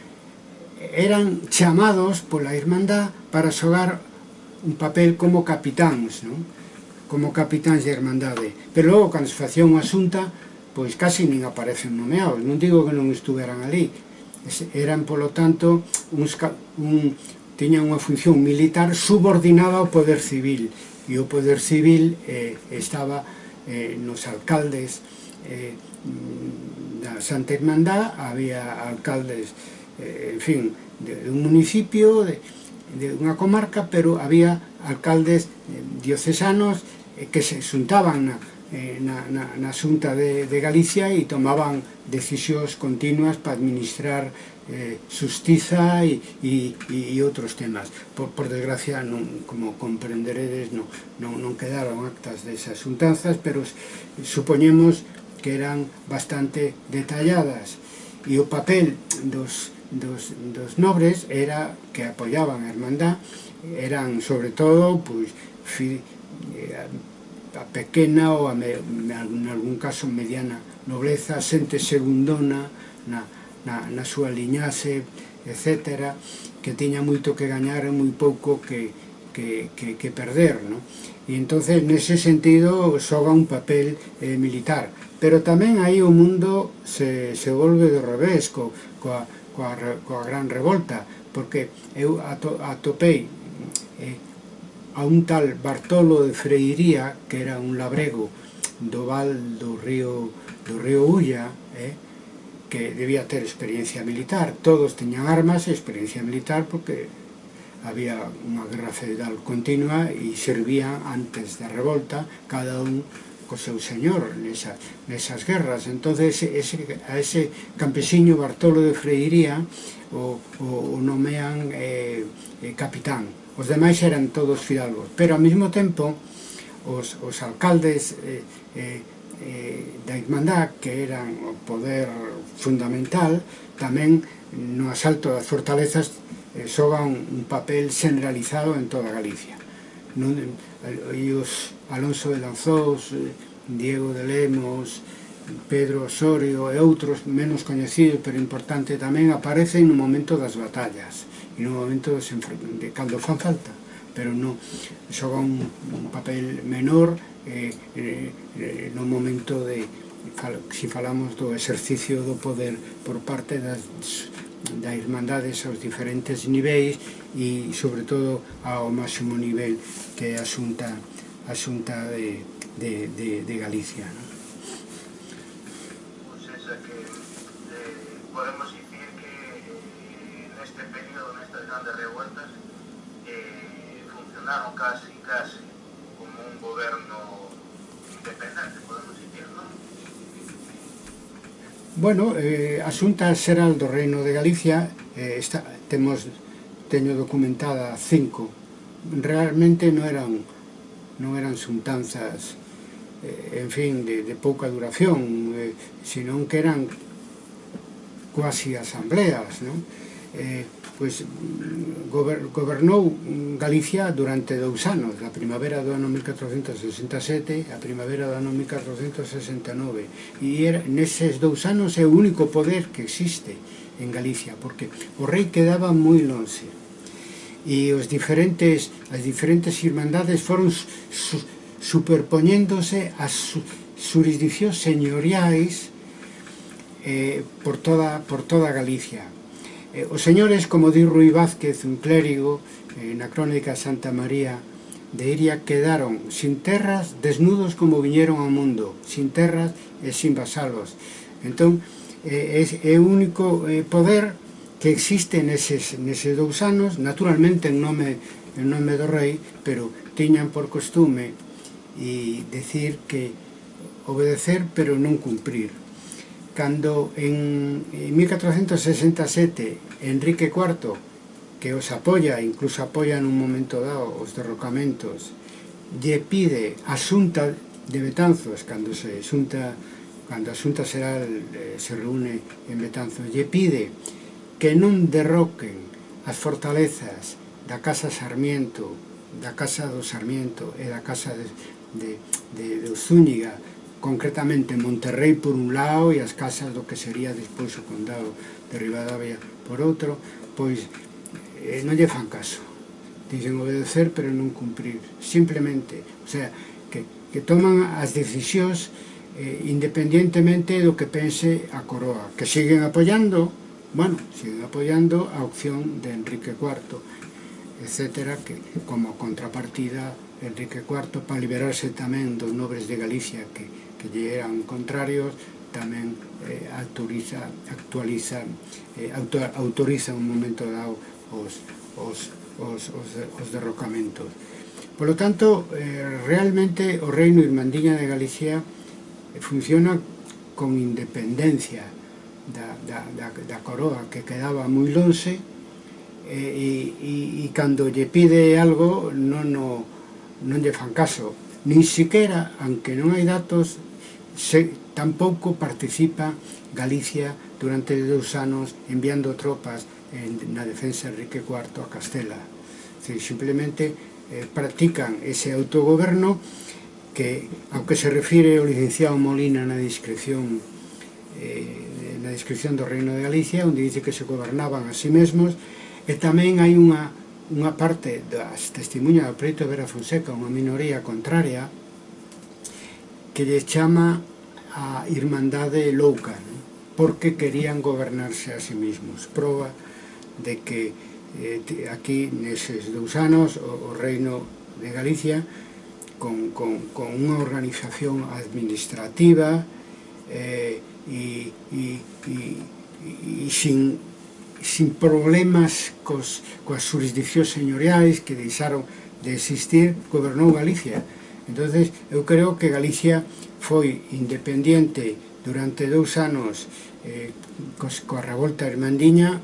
[SPEAKER 1] eran chamados pola Irmandad para xogar un papel como capitáns, non? como capitáns de Irmandade. Pero logo, cando se facía unha asunta, pois casi nin aparecen nomeados. Non digo que non estuveran ali. Eran, polo tanto, uns, un, tiñan unha función militar subordinada ao poder civil. E o poder civil eh, estaba eh, nos alcaldes, eh, da Santa Hermandad había alcaldes, eh, en fin, de, de un municipio, de, de unha comarca, pero había alcaldes eh, diocesanos eh, que se xuntaban na, eh, na, na, na xunta de, de Galicia e tomaban decisións continuas para administrar eh, justiza e, e, e outros temas. Por, por desgracia, non, como comprenderedes, non, non, non quedaron actas desas xuntanzas, pero supoñemos que eran bastante detalladas e o papel dos, dos, dos nobres era que apoiaban a hermandad eran sobre todo pois, fi, a, a pequena ou a me, en algún caso mediana nobleza, xente segundona na, na, na súa liñaxe etc que tiña moito que gañar e moi pouco que, que, que, que perder no? e entonces nese sentido xoga un papel eh, militar pero tamén aí o mundo se, se volve do revés co, coa, coa, coa gran revolta porque eu ato, atopei eh, a un tal Bartolo de Freiría que era un labrego do val do río do río Ulla eh, que debía ter experiencia militar. Todos teñan armas e experiencia militar porque había unha guerra federal continua e servían antes da revolta cada un co seu señor nesas, nesas guerras. Entonces ese, a ese campesiño Bartolo de Freiría o, o, o nomean eh, eh, capitán. Os demais eran todos fidalgos. Pero ao mesmo tempo os, os alcaldes eh, eh, eh, da Irmandad que eran o poder fundamental tamén no asalto das fortalezas eh, xogan un papel generalizado en toda Galicia. Non, eh, e os Alonso de Lanzós, eh, Diego de Lemos, Pedro Osorio e outros menos coñecidos pero importante tamén aparecen no momento das batallas e no momento de cando fan falta pero non xoga un, un papel menor eh, eh, eh no momento de se si falamos do exercicio do poder por parte das, da irmandades aos diferentes niveis e sobre todo ao máximo nivel que é a xunta a Xunta de, de, de, de Galicia. ¿no?
[SPEAKER 2] Pois pues esa que eh, podemos dicir que eh, neste período, nestas grandes revueltas, eh, funcionaron casi, casi como un goberno independente, podemos dicir, non?
[SPEAKER 1] Bueno, eh, a Xunta Xeral do Reino de Galicia eh, está, temos teño documentada cinco realmente non eran non eran xuntanzas eh, en fin, de, de pouca duración eh, senón que eran quasi asambleas non? Eh, pois mm, gober, gobernou Galicia durante dous anos a primavera do ano 1467 a primavera do ano 1469 e era, neses dous anos é o único poder que existe en Galicia porque o rei quedaba moi longe e os diferentes, as diferentes irmandades foron su, superpoñéndose ás jurisdiccións señoriais eh, por, toda, por toda Galicia. Eh, os señores, como di Rui Vázquez, un clérigo, eh, na crónica Santa María de Iria, quedaron sin terras, desnudos como viñeron ao mundo, sin terras e sin vasalos. Entón, eh, é, é o único eh, poder que existe neses, neses dous anos, naturalmente en nome, en nome do rei, pero tiñan por costume e decir que obedecer pero non cumprir. Cando en, en 1467 Enrique IV, que os apoia, incluso apoia en un momento dado os derrocamentos, lle pide a xunta de Betanzos, cando se xunta, cando a xunta será, eh, se reúne en Betanzos, lle pide que non derroquen as fortalezas da Casa Sarmiento, da Casa do Sarmiento e da Casa de, de, de, de Zúñiga, concretamente Monterrey por un lado e as casas do que sería despois o condado de Rivadavia por outro, pois eh, non lle fan caso. Dicen obedecer pero non cumprir, simplemente. O sea, que, que toman as decisións eh, independientemente do que pense a coroa, que siguen apoyando Bueno, sigue apoiando a opción de Enrique IV, etcétera, que como contrapartida Enrique IV, para liberarse tamén dos nobres de Galicia que, que lle eran contrarios, tamén eh, autoriza, actualiza, eh, auto, autoriza un momento dado os, os, os, os, os derrocamentos. Por lo tanto, eh, realmente o Reino Irmandiña de Galicia funciona con independencia, da, da, da, da coroa que quedaba moi lonxe e, e, e, cando lle pide algo non, no, non lle fan caso. Nin siquiera, aunque non hai datos se, tampouco participa Galicia durante dous anos enviando tropas en, na defensa de Enrique IV a Castela. Se, simplemente eh, practican ese autogoberno que, ao que se refire o licenciado Molina na descripción eh, na descripción do Reino de Galicia onde dice que se gobernaban a sí mesmos e tamén hai unha, unha parte das testemunhas do Preto Vera Fonseca unha minoría contraria que lle chama a Irmandade Louca non? porque querían gobernarse a sí mesmos prova de que eh, aquí neses dous anos o, o Reino de Galicia con, con, con unha organización administrativa eh, e, e, e, e sin, sin problemas cos, coas jurisdiccións señoriais que deixaron de existir, gobernou Galicia. entonces eu creo que Galicia foi independiente durante dous anos eh, cos, coa revolta irmandiña,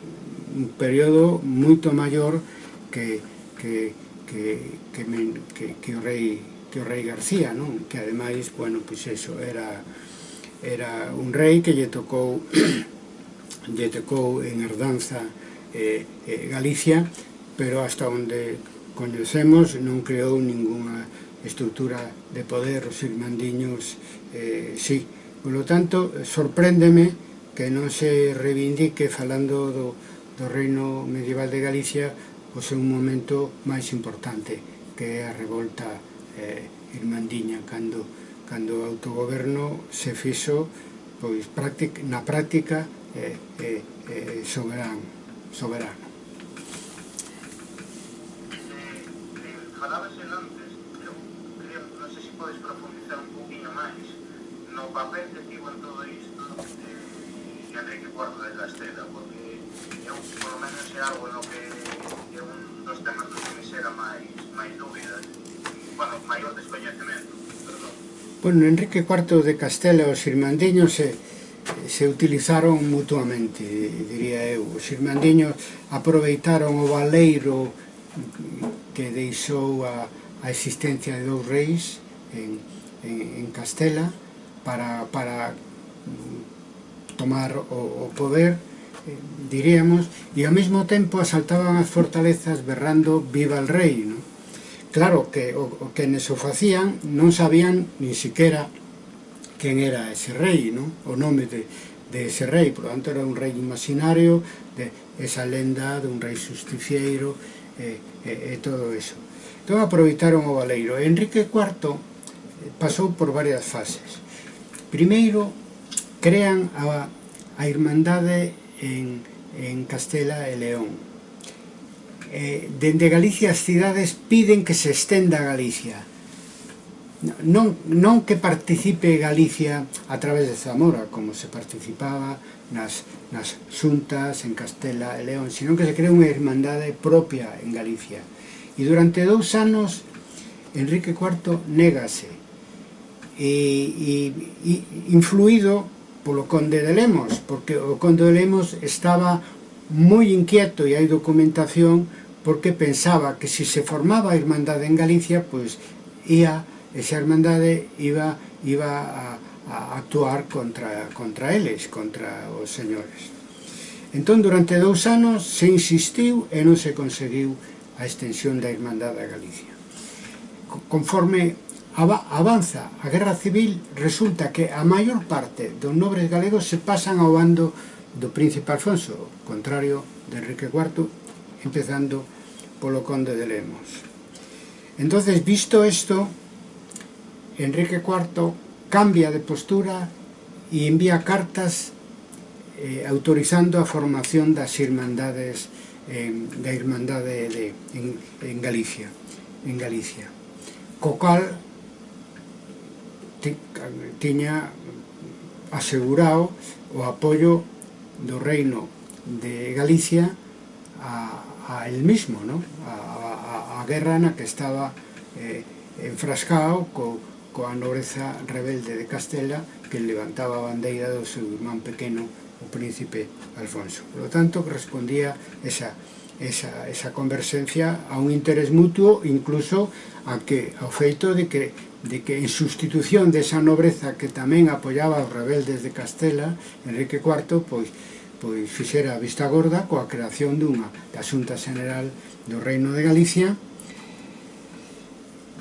[SPEAKER 1] un período moito maior que, que, que, que, men, que, que, o rei, que o rei García, non? que ademais, bueno, pois eso, era era un rei que lle tocou lle tocou en herdanza eh, eh, Galicia pero hasta onde coñecemos non creou ningunha estrutura de poder os irmandiños eh, sí polo tanto sorpréndeme que non se reivindique falando do, do reino medieval de Galicia pois o seu momento máis importante que é a revolta eh, irmandiña cando cando o autogoberno se fixo pois, práctic, na práctica eh, eh, eh, soberan, soberano.
[SPEAKER 2] Falabas en antes, eu quería, non sei se podes profundizar un poquinho máis no papel que tivo en todo isto eh, Enrique Cuarto de Castela, porque eu, por menos, é algo no que é un dos temas dos que me xera máis, máis dúbidas, bueno, maior descoñecemento.
[SPEAKER 1] Bueno, Enrique IV de Castela e os irmandiños se, se utilizaron mutuamente, diría eu. Os irmandiños aproveitaron o valeiro que deixou a, a existencia de dous reis en, en, en Castela para, para mm, tomar o, o poder, eh, diríamos, e ao mesmo tempo asaltaban as fortalezas berrando viva el rei, non? Claro que o, o que nes o facían non sabían nin siquiera quen era ese rei, non? o nome de, de ese rei, por lo tanto era un rei imaginario, de esa lenda de un rei justicieiro e, e, e todo eso. Entón aproveitaron o valeiro. Enrique IV eh, pasou por varias fases. Primeiro, crean a, a Irmandade en, en Castela e León, eh, dende Galicia as cidades piden que se estenda a Galicia non, non que participe Galicia a través de Zamora, como se participaba nas, nas xuntas en Castela e León, sino que se crea unha irmandade propia en Galicia. E durante dous anos, Enrique IV négase, e, e, e influído polo conde de Lemos, porque o conde de Lemos estaba moi inquieto e hai documentación porque pensaba que se se formaba a Irmandade en Galicia, pois ia, esa Irmandade iba, iba a, a actuar contra, contra eles, contra os señores. Entón, durante dous anos se insistiu e non se conseguiu a extensión da Irmandade a Galicia. Conforme avanza a Guerra Civil, resulta que a maior parte dos nobres galegos se pasan ao bando do príncipe Alfonso, contrario de Enrique IV empezando polo conde de Lemos. Entonces, visto esto, Enrique IV cambia de postura e envía cartas eh, autorizando a formación das irmandades eh, da Irmandade de, en, en Galicia en Galicia co cal tiña asegurado o apoio do reino de Galicia a, a el mismo, ¿no? A, a, a guerra na que estaba eh, enfrascado co, coa nobreza rebelde de Castela que levantaba a bandeira do seu irmán pequeno o príncipe Alfonso. Por lo tanto, respondía esa, esa, esa conversencia a un interés mutuo, incluso a que, ao feito de que, de que en sustitución desa nobreza que tamén apoiaba os rebeldes de Castela, Enrique IV, pois, pois fixera a vista gorda coa creación dunha da Xunta General do Reino de Galicia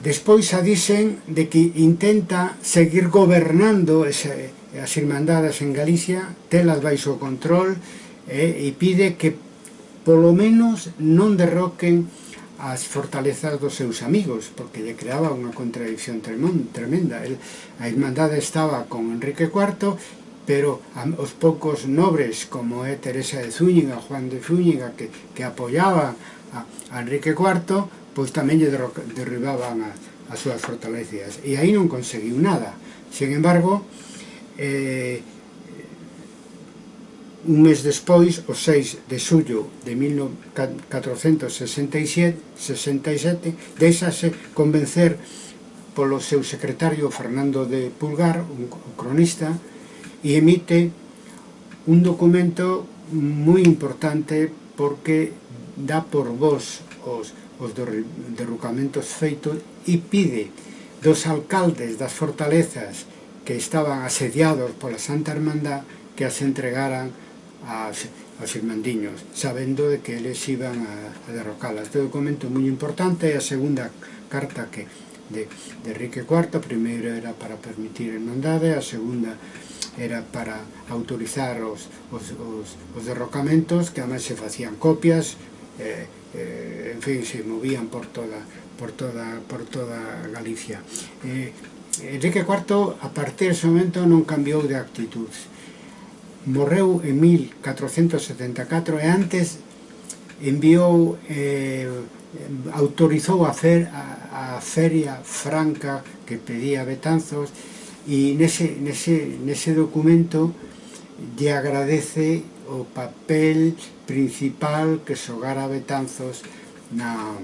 [SPEAKER 1] despois a dicen de que intenta seguir gobernando ese, as irmandades en Galicia telas baixo control eh, e pide que polo menos non derroquen as fortalezas dos seus amigos, porque lle creaba unha contradicción tremenda. El, a Irmandade estaba con Enrique IV pero os poucos nobres como é Teresa de Zúñiga, Juan de Zúñiga, que, que apoyaban a, a Enrique IV, pois tamén lle derribaban as, as súas fortalezas. E aí non conseguiu nada. Sen embargo, eh, un mes despois, o 6 de xullo de 1467, 67, deixase convencer polo seu secretario Fernando de Pulgar, un cronista, y emite un documento moi importante porque dá por vos os, os derrucamentos feitos e pide dos alcaldes das fortalezas que estaban asediados pola Santa Hermandad que as entregaran as, aos irmandiños, sabendo de que eles iban a, a derrocalas. Este documento moi importante, é a segunda carta que de, de Enrique IV, a primeira era para permitir a hermandade, a segunda era para autorizar os, os, os, os derrocamentos, que además se facían copias, eh, eh, en fin, se movían por toda, por toda, por toda Galicia. Eh, Enrique IV, a partir desse momento, non cambiou de actitud. Morreu en 1474 e antes enviou, eh, autorizou a, fer, a, a feria franca que pedía Betanzos e nese, nese, nese documento lle agradece o papel principal que xogara Betanzos na,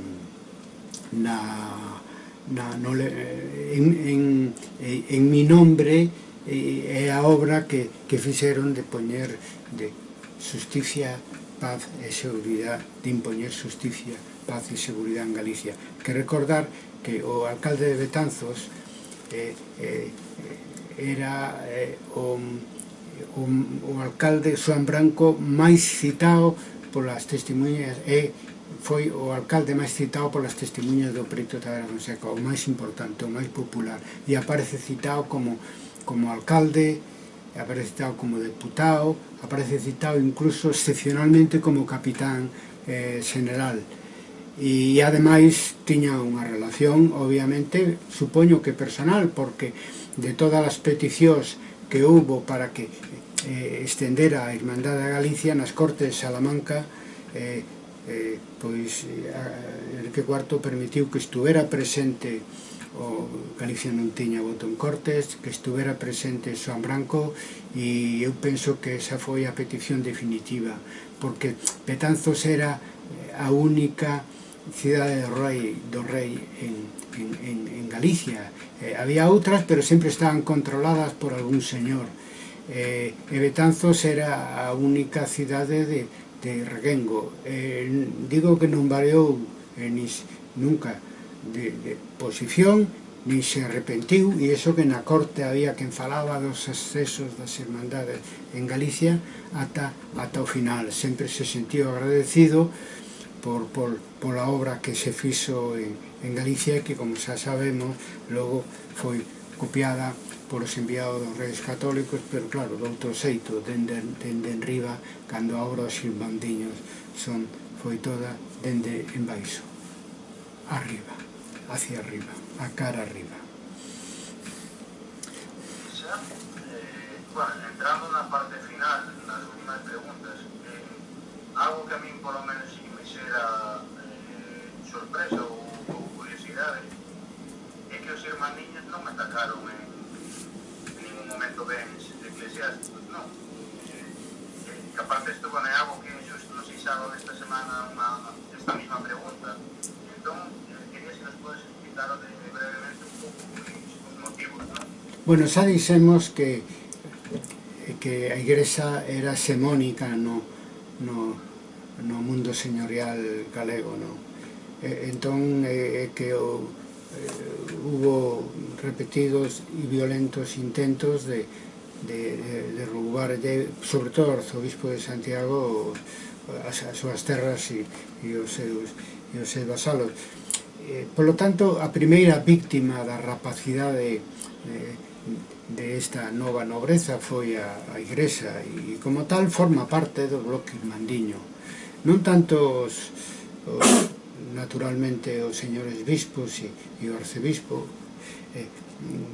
[SPEAKER 1] na, na no, eh, en, en, eh, en mi nombre é eh, a obra que, que fixeron de poñer de justicia, paz e seguridade, de impoñer justicia, paz e seguridade en Galicia. Que recordar que o alcalde de Betanzos eh, eh, era eh, o, o, o alcalde Juan Branco máis citado polas testemunhas e foi o alcalde máis citado polas testemunhas do Preto Tadera Fonseca, o máis importante, o máis popular, e aparece citado como, como alcalde, aparece citado como deputado, aparece citado incluso excepcionalmente como capitán eh, general. E, e ademais tiña unha relación, obviamente, supoño que personal, porque de todas as peticións que houbo para que eh, estendera a Irmandade a Galicia nas Cortes de Salamanca eh, eh, pois eh, Enrique IV permitiu que estuvera presente o Galicia non tiña voto en cortes, que estuvera presente Xoan Branco e eu penso que esa foi a petición definitiva porque Betanzos era eh, a única cidade do rei, do rei en, en, en, en Galicia. Eh, había outras, pero sempre estaban controladas por algún señor. Eh, e Betanzos era a única cidade de, de Reguengo. Eh, digo que non variou eh, nis, nunca de, de posición, nin se arrepentiu, e iso que na corte había quen falaba dos excesos das hermandades en Galicia ata, ata o final. Sempre se sentiu agradecido, por, por, pola obra que se fixo en, en Galicia que, como xa sabemos, logo foi copiada por os enviados dos reis católicos, pero claro, de outro xeito, dende, dende enriba, cando a obra os xilbandiños son, foi toda dende embaixo, arriba, hacia arriba, a cara arriba.
[SPEAKER 2] Xa, eh, bueno, entrando na parte final, nas últimas preguntas, eh, algo que a min polo menos sincera eh, sorpresa o, o, curiosidad es que los hermanillos no me atacaron en, en ningún momento de eclesiásticos, no. Eh, eh que aparte estuvo en algo que ellos nos hicieron esta semana una, esta misma pregunta. Entonces, eh, quería si nos puedes explicar brevemente un poco los motivos. ¿no?
[SPEAKER 1] Bueno, xa dixemos que que a igresa era semónica no, no no mundo señorial galego, no? E, entón é, é que o, eh, hubo repetidos e violentos intentos de, de, de, de roubarlle, sobre todo ao arzobispo de Santiago, as, as súas terras e, e os seus, e os seus vasalos. Eh, polo tanto, a primeira víctima da rapacidade eh, de esta nova nobreza foi a, a Igrexa e como tal forma parte do bloque mandiño non tanto os, os naturalmente os señores bispos e, e o arcebispo eh,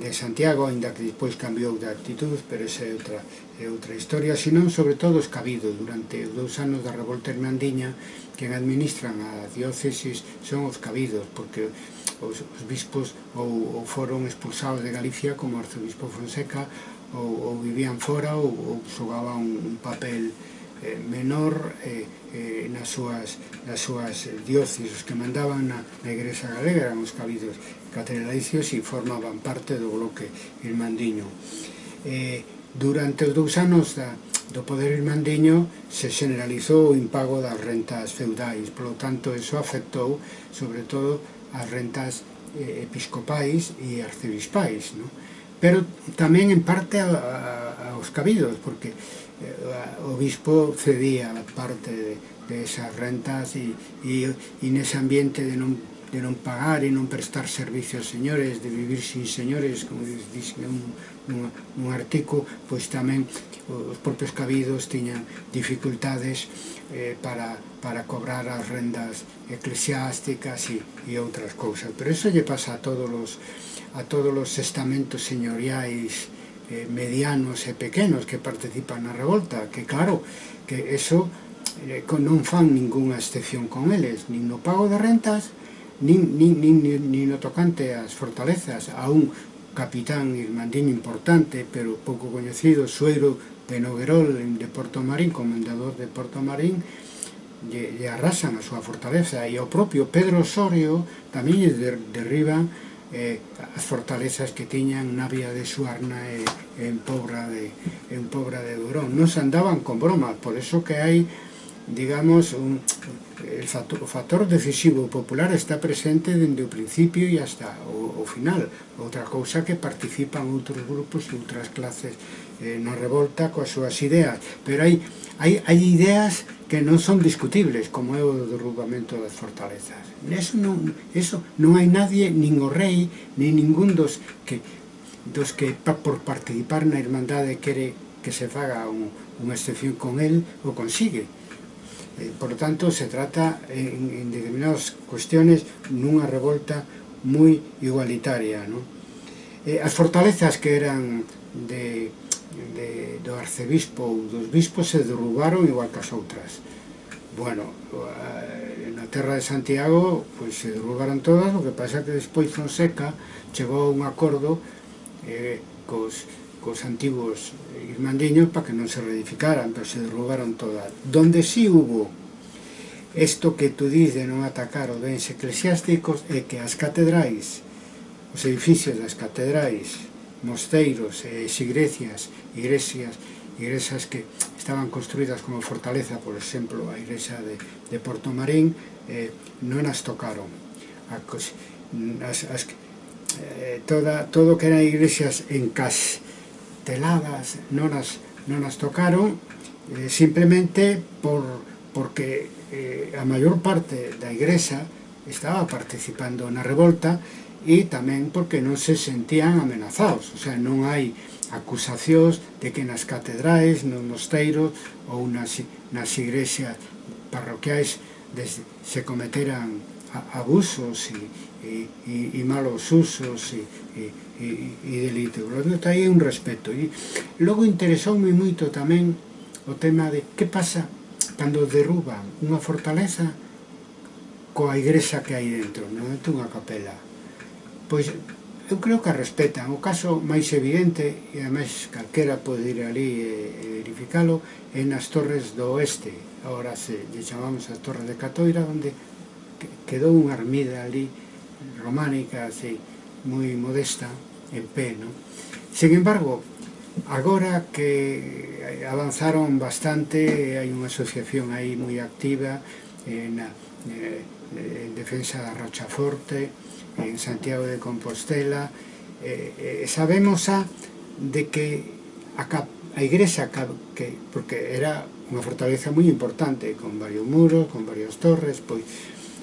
[SPEAKER 1] de Santiago, ainda que despois cambiou de actitud, pero esa é outra, é outra historia, senón sobre todo os cabidos. Durante os dous anos da revolta hermandiña que administran a diócesis son os cabidos, porque os, os bispos ou, ou foron expulsados de Galicia como arcebispo Fonseca ou, ou vivían fora ou, ou xogaban un, un papel eh, menor eh, eh, nas súas, nas súas eh, diócises que mandaban na, na Igreja Galega eran os cabidos catedralicios e formaban parte do bloque irmandiño. Eh, durante os dous anos da, do poder irmandiño se generalizou o impago das rentas feudais, polo tanto, eso afectou, sobre todo, as rentas eh, episcopais e arcebispais, non? pero tamén en parte a, a, aos cabidos, porque Eh, o bispo cedía parte de, de esas rentas e, e, e nese ambiente de non, de non pagar e non prestar servicio aos señores, de vivir sin señores, como dixen un, un, un artigo, pois tamén os propios cabidos tiñan dificultades eh, para, para cobrar as rendas eclesiásticas e, e outras cousas. Pero eso lle pasa a todos os, a todos os estamentos señoriais eh, medianos e pequenos que participan na revolta, que claro, que eso eh, non fan ningunha excepción con eles, nin no pago de rentas, nin, nin, nin, nin no tocante ás fortalezas, a un capitán irmandiño importante, pero pouco coñecido, suero de Noguerol, de Porto Marín, comendador de Porto Marín, lle, lle arrasan a súa fortaleza, e o propio Pedro Osorio tamén lle derriban eh, as fortalezas que tiñan na vía de Suarna e en Pobra de, en Pobra de Durón. Non se andaban con bromas, por eso que hai digamos, un, el factor, o factor decisivo popular está presente dende o principio e hasta o, o final. Outra cousa que participan outros grupos e outras clases eh, na revolta coas súas ideas, pero hai, hai, hai ideas que non son discutibles, como é o derrubamento das fortalezas. Eso non, eso non hai nadie, nin o rei, nin ningún dos que, dos que pa, por participar na Irmandade quere que se faga un, unha excepción con él, o consigue. Eh, por tanto, se trata en, en determinadas cuestiones nunha revolta moi igualitaria. No? Eh, as fortalezas que eran de de, do arcebispo ou dos bispos se derrubaron igual que as outras. Bueno, eh, na terra de Santiago pois se derrubaron todas o que pasa que despois Fonseca chegou a un acordo eh, cos, cos antigos irmandiños para que non se reedificaran pero se derrubaron todas. Donde si sí hubo isto que tú dís de non atacar os bens eclesiásticos é que as catedrais os edificios das catedrais mosteiros, eh, igrecias, igresias, igrexas que estaban construídas como fortaleza, por exemplo, a igrexa de, de Porto Marín, eh, non as tocaron. As, as, eh, toda, todo que eran igrexas encasteladas non as, non as tocaron, eh, simplemente por, porque eh, a maior parte da igrexa estaba participando na revolta e tamén porque non se sentían amenazados, o sea, non hai acusacións de que nas catedrais, nos mosteiros ou nas, nas igrexas parroquiais des, se cometeran abusos e, e, e, e malos usos e, e, e, e delitos. Portanto, hai un respeto. E logo interesoume moito tamén o tema de que pasa cando derruban unha fortaleza coa igrexa que hai dentro, non é unha capela pois eu creo que a respetan. O caso máis evidente, e ademais calquera pode ir ali e, e verificalo, é nas Torres do Oeste, ahora se lle chamamos a Torre de Catoira, onde quedou unha armida ali románica, así, moi modesta, en pé, non? Sen embargo, agora que avanzaron bastante, hai unha asociación aí moi activa eh, en, eh, en defensa da Rochaforte, en Santiago de Compostela eh, eh, sabemos a de que a, cap, a igrexa que, porque era unha fortaleza moi importante con varios muros, con varias torres pois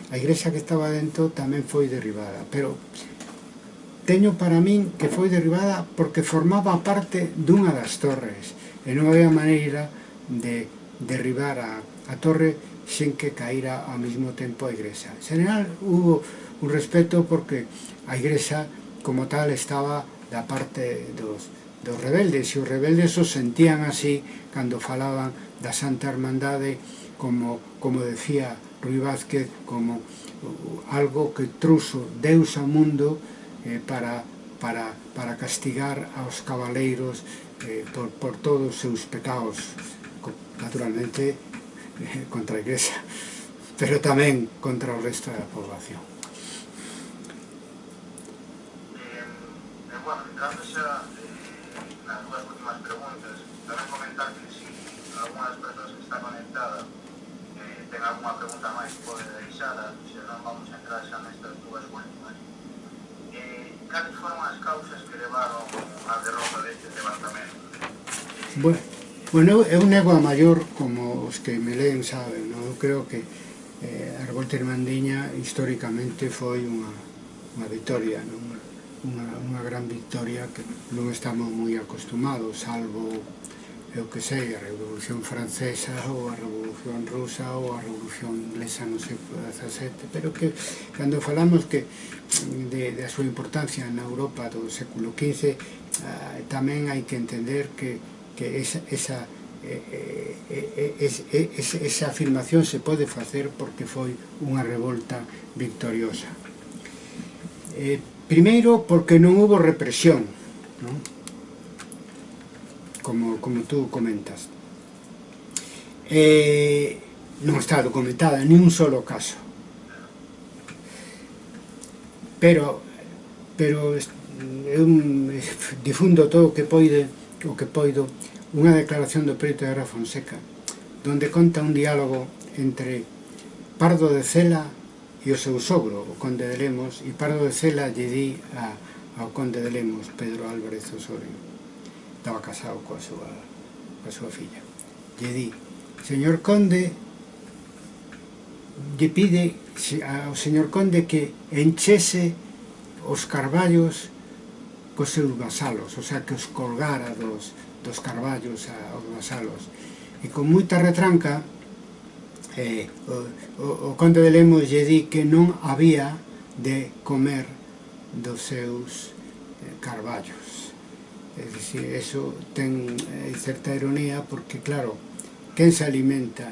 [SPEAKER 1] a igrexa que estaba dentro tamén foi derribada pero teño para min que foi derribada porque formaba parte dunha das torres e non había maneira de derribar a, a torre sen que caíra ao mesmo tempo a igrexa. En general, hubo un respeto porque a igrexa como tal estaba da parte dos, dos rebeldes e os rebeldes os sentían así cando falaban da Santa Hermandade como, como decía Rui Vázquez como uh, algo que truso Deus ao mundo eh, para, para, para castigar aos cabaleiros eh, por, por todos os seus pecados naturalmente eh, contra a igrexa pero tamén contra o resto da población.
[SPEAKER 2] bueno, entrando xa eh, nas dúas últimas preguntas, tamén comentar que si algunhas persoas que está conectada eh, ten alguna pregunta máis pode deixada, se non vamos a entrar xa nestas dúas últimas. Eh, cales foron as causas que levaron a derrota deste levantamento?
[SPEAKER 1] Bueno, bueno, eu nego a maior como os que me leen saben, non? eu creo que eh, a revolta irmandiña históricamente foi unha, unha victoria, non? unha, unha gran victoria que non estamos moi acostumados, salvo, eu que sei, a Revolución Francesa ou a Revolución Rusa ou a Revolución Inglesa no século XVII, pero que cando falamos que de, da súa importancia na Europa do século XV, eh, ah, tamén hai que entender que, que esa, esa eh, eh, eh, eh, es, esa afirmación se pode facer porque foi unha revolta victoriosa. Eh, Primeiro, porque non hubo represión, non? Como, como tú comentas. Eh, non está documentada ni un solo caso. Pero, pero eu difundo todo o que poide, o que poido, unha declaración do Preto de Ara Fonseca, donde conta un diálogo entre Pardo de Cela e o seu sogro, o conde de Lemos, e Pardo de Cela lle di a, ao conde de Lemos, Pedro Álvarez Osorio, estaba casado coa súa, coa súa filla. Lle di, señor conde, lle pide ao señor conde que enchese os carballos cos seus vasalos, o sea, que os colgara dos, dos carballos aos vasalos. E con moita retranca, eh, o, o, o conde de Lemos lle di que non había de comer dos seus eh, carballos. É dicir, eso ten eh, certa ironía porque, claro, quen se alimenta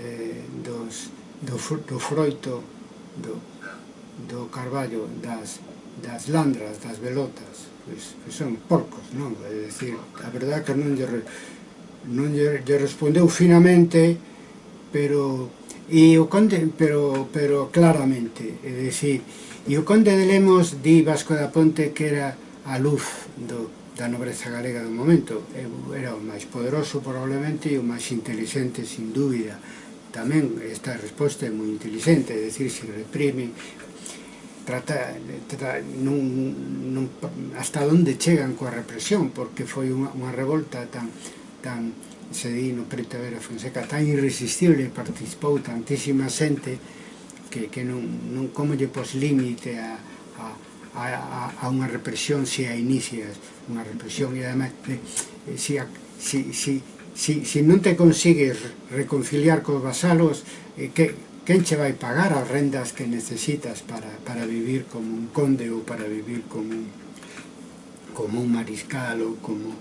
[SPEAKER 1] eh, dos, do, do froito do, do carballo das, das landras, das velotas, pois, pois son porcos, non? É dicir, a verdade que non lle, non lle, lle respondeu finamente pero e o conde, pero, pero claramente, é dicir, e o conde de Lemos di Vasco da Ponte que era a luz do, da nobreza galega do momento, era o máis poderoso probablemente e o máis inteligente sin dúbida, tamén esta resposta é moi inteligente, é dicir, se reprime, trata, trata non, non, hasta onde chegan coa represión, porque foi unha, unha revolta tan, tan Cedino, Preta Vera, Fonseca, tan irresistible, participou tantísima xente que, que non, non como lle pos límite a, a, a, a unha represión se a inicias unha represión. E ademais eh, se, a, se, se, se, se non te consigues reconciliar cos vasalos eh, que, quen che vai pagar as rendas que necesitas para, para vivir como un conde ou para vivir como un, como un mariscal ou como,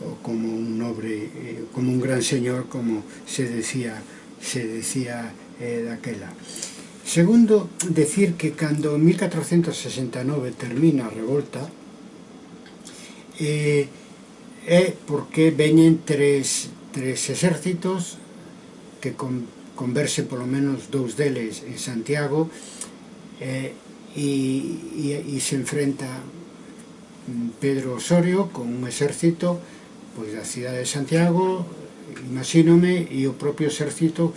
[SPEAKER 1] o como un nobre, eh, como un gran señor, como se decía, se decía eh, daquela. Segundo, decir que cando 1469 termina a revolta, eh, é porque veñen tres, tres exércitos que con, converse polo menos dous deles en Santiago eh, e, e, e se enfrenta mm, Pedro Osorio con un exército pois da cidade de Santiago, imagínome, e o propio exército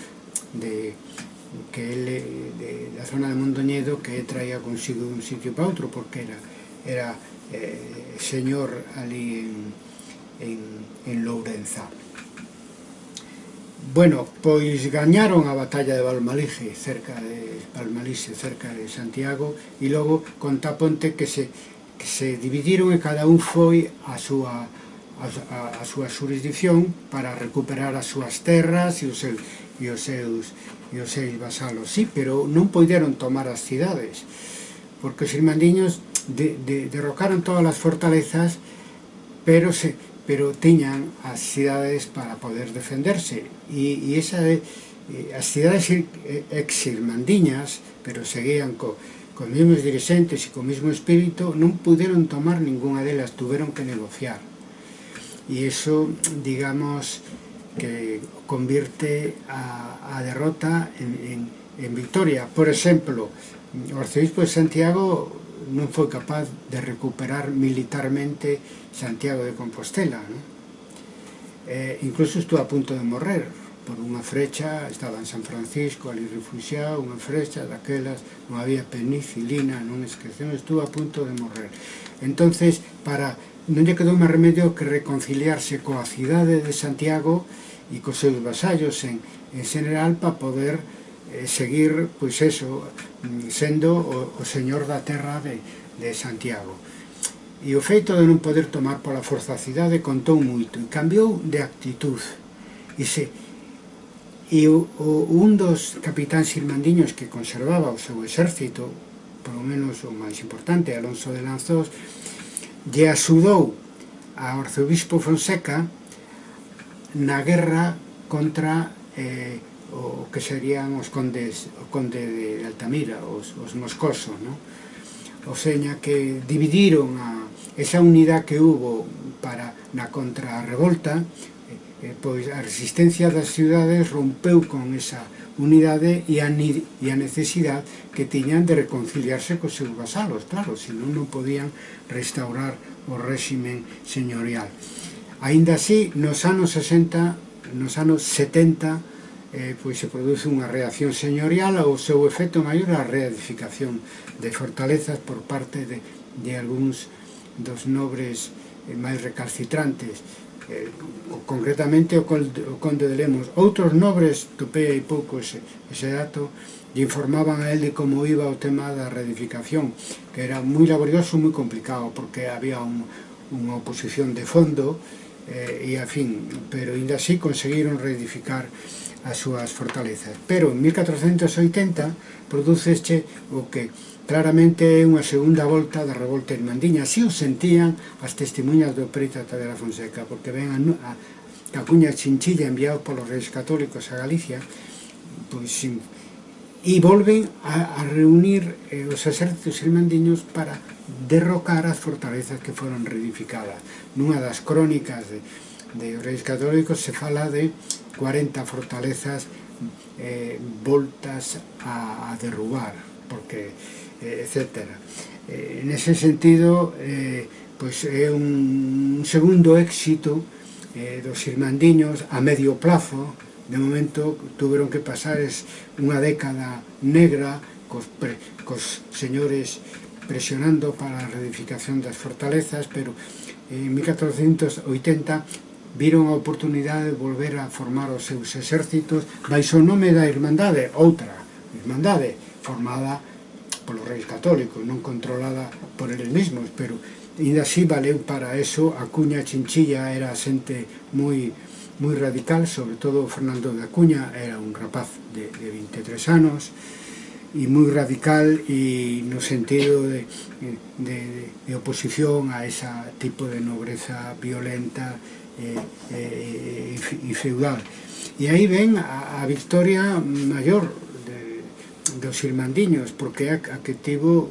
[SPEAKER 1] de, que ele, eh, de, da zona de Mondoñedo que traía consigo un sitio para outro, porque era, era eh, señor ali en, en, en Lourenza. Bueno, pois gañaron a batalla de Valmalixe, cerca de Valmalixe, cerca de Santiago, e logo con Taponte que se, que se dividiron e cada un foi a súa a, a, a súa jurisdicción para recuperar as súas terras e os seus, e os seus, e os seus vasalos. Sí, pero non poideron tomar as cidades, porque os irmandiños de, de, derrocaron todas as fortalezas, pero se pero tiñan as cidades para poder defenderse. E, e esa de, as cidades exirmandiñas, pero seguían co, con mesmos dirigentes e co mesmo espírito, non puderon tomar ninguna delas, tuveron que negociar y eso, digamos, que convierte a, a derrota en, en, en, victoria. Por exemplo, o arcebispo de Santiago non foi capaz de recuperar militarmente Santiago de Compostela. ¿no? Eh, incluso estuvo a punto de morrer por unha frecha, estaba en San Francisco, ali refugiado, unha frecha daquelas, non había penicilina, non esquecemos, estuvo a punto de morrer. Entonces, para non lle quedou máis remedio que reconciliarse coa cidade de Santiago e cos seus vasallos en, en general para poder eh, seguir, pois eso, mm, sendo o, o señor da terra de, de Santiago. E o feito de non poder tomar pola forza a cidade contou moito e cambiou de actitud. E se, E o, o, un dos capitáns irmandiños que conservaba o seu exército, polo menos o máis importante, Alonso de Lanzos, lle axudou ao arzobispo Fonseca na guerra contra eh, o que serían os condes o conde de Altamira, os, os moscosos, non? O seña que dividiron a, esa unidade que hubo para na contrarrevolta, eh, eh, pois a resistencia das ciudades rompeu con esa unidade e a, e a necesidade que tiñan de reconciliarse cos seus vasalos, claro, senón non podían restaurar o réximen señorial. Ainda así, nos anos 60, nos anos 70, eh, pois se produce unha reacción señorial ao seu efecto maior a reedificación de fortalezas por parte de, de algúns dos nobres eh, máis recalcitrantes eh, concretamente o conde, o conde de Lemos. Outros nobres, topei hai pouco ese, ese dato, lle informaban a él de como iba o tema da reedificación, que era moi laborioso e moi complicado, porque había un, unha oposición de fondo, eh, e a fin, pero ainda así conseguiron reedificar as súas fortalezas. Pero en 1480 produceche o que Claramente é unha segunda volta da revolta irmandiña. Así o sentían as testemunhas do Preta Tadera Fonseca, porque ven a, a, a cuña chinchilla enviados polos reis católicos a Galicia, pois sin, e volven a, a reunir eh, os exércitos irmandiños para derrocar as fortalezas que foron reedificadas. Nunha das crónicas de, de reis católicos se fala de 40 fortalezas eh, voltas a, a derrubar, porque etc. Eh, eh nese sentido, eh, pois é un segundo éxito eh, dos Irmandiños a medio plazo, de momento tuveron que pasar es unha década negra cos, pre, cos señores presionando para a reedificación das fortalezas, pero en 1480 viron a oportunidade de volver a formar os seus exércitos baixo o nome da Irmandade, outra Irmandade, formada polos reis católicos, non controlada por eles mesmos, pero ainda así valeu para eso, a cuña chinchilla era xente moi moi radical, sobre todo Fernando de Acuña era un rapaz de, de 23 anos, e moi radical e no sentido de, de, de oposición a ese tipo de nobreza violenta eh, eh, e, e, e feudal. E aí ven a, a victoria maior dos Irmandiños, porque é a que tivo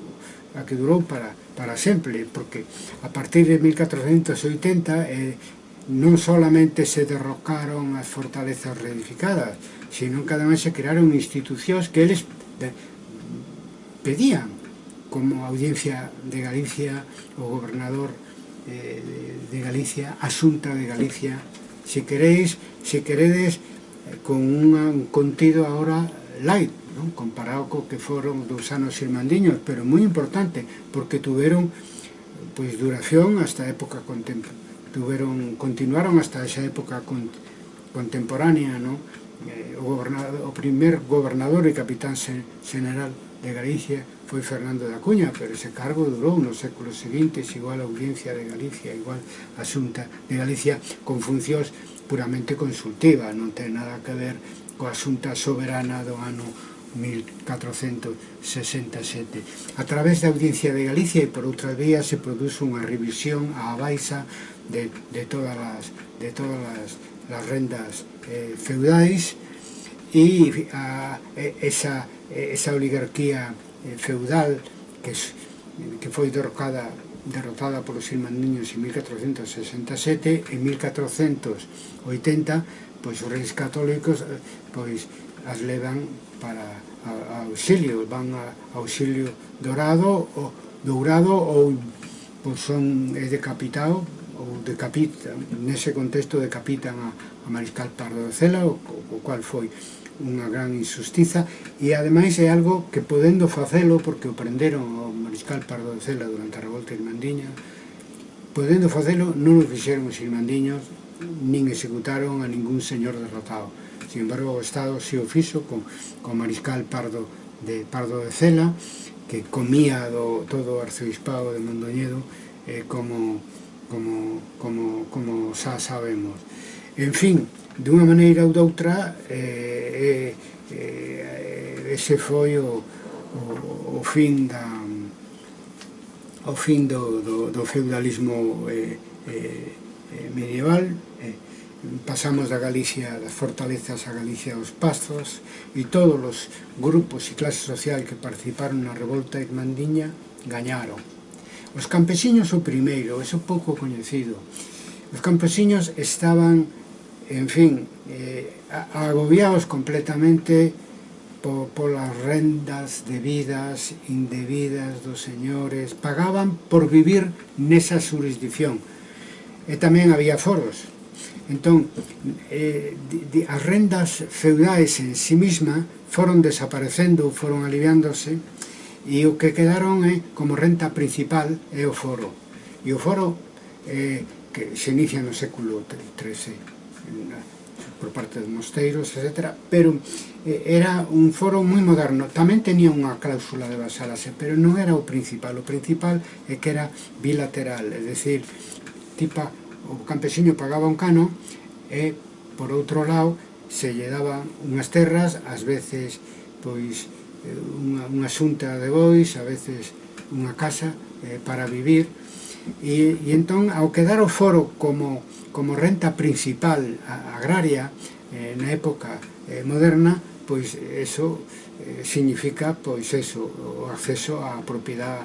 [SPEAKER 1] a que durou para, para sempre, porque a partir de 1480 eh, non solamente se derrocaron as fortalezas reedificadas, sino que ademais se crearon institucións que eles de, pedían como audiencia de Galicia o gobernador eh, de Galicia, asunta de Galicia, se queréis, se queredes, eh, con un contido ahora light, non? comparado co que foron dos anos irmandiños, pero moi importante, porque tuveron pois duración hasta a época contemporánea, tuveron, continuaron hasta esa época con, contemporánea, non? Eh, o, o primer gobernador e capitán general de Galicia foi Fernando da Cunha, pero ese cargo durou nos séculos seguintes, igual a Audiencia de Galicia, igual a Xunta de Galicia, con funcións puramente consultiva, non ten nada que ver coa xunta soberana do ano 1467. A través da Audiencia de Galicia e por outra vía se produce unha revisión á baixa de, de todas as, de todas as, as rendas eh, feudais e a, esa, esa oligarquía eh, feudal que, que foi derrocada derrotada polos Silmandiños en 1467 en 1480 pois os reis católicos eh, pois as levan para a, a auxilio, van a, a auxilio dorado ou dourado ou pois son é decapitado ou decapitan, nese contexto decapitan a, a Mariscal Pardo de Cela, o, o cual foi unha gran injustiza. E ademais é algo que podendo facelo porque o prenderon ao Mariscal Pardo de Cela durante a revolta irmandiña podendo facelo non o fixeron os irmandiños nin executaron a ningún señor derrotado. Sin embargo, o Estado se o fixo con, con Mariscal Pardo de, Pardo de Cela, que comía do, todo o arcebispado de Mondoñedo, eh, como, como, como, como xa sabemos. En fin, dunha maneira ou doutra, eh, eh, eh ese foi o, o, o fin da o fin do, do, do feudalismo eh, eh, eh, medieval, eh, pasamos da Galicia, das fortalezas a Galicia aos Pastos e todos os grupos e clase social que participaron na revolta irmandiña gañaron. Os campesiños o primeiro, eso pouco coñecido. Os campesiños estaban, en fin, eh, agobiados completamente po, polas rendas debidas, indebidas dos señores, pagaban por vivir nesa jurisdicción, e tamén había foros. Entón, eh, de, as rendas feudais en si sí misma foron desaparecendo, foron aliviándose, e o que quedaron é, eh, como renta principal é o foro. E o foro eh, que se inicia no século XIII por parte dos mosteiros, etc. Pero eh, era un foro moi moderno. Tamén tenía unha cláusula de basálase, pero non era o principal. O principal é que era bilateral, é dicir, tipa, o campesiño pagaba un cano e, por outro lado, se lle daba unhas terras, ás veces, pois, eh, unha, unha xunta de bois, a veces unha casa eh, para vivir, e, e entón, ao quedar o foro como, como renta principal agraria eh, na época eh, moderna, pois eso eh, significa pois eso, o acceso á propiedade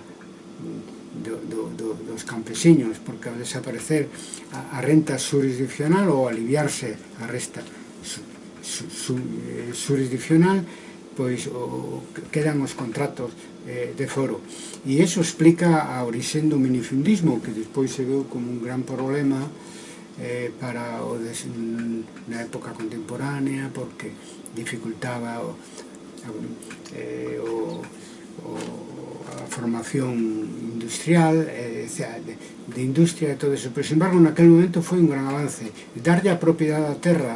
[SPEAKER 1] do, do, do, dos campesiños, porque ao desaparecer a, a renta jurisdiccional ou aliviarse a resta su, su, su, eh, jurisdiccional, pois o, quedan os contratos eh, de foro. E iso explica a orixen do minifundismo, que despois se veu como un gran problema eh, para o des, na época contemporánea, porque dificultaba o, eh, o, o a formación industrial, eh, de, de industria e todo eso, pero, sin embargo, naquele momento foi un gran avance. Darlle a propiedade da terra,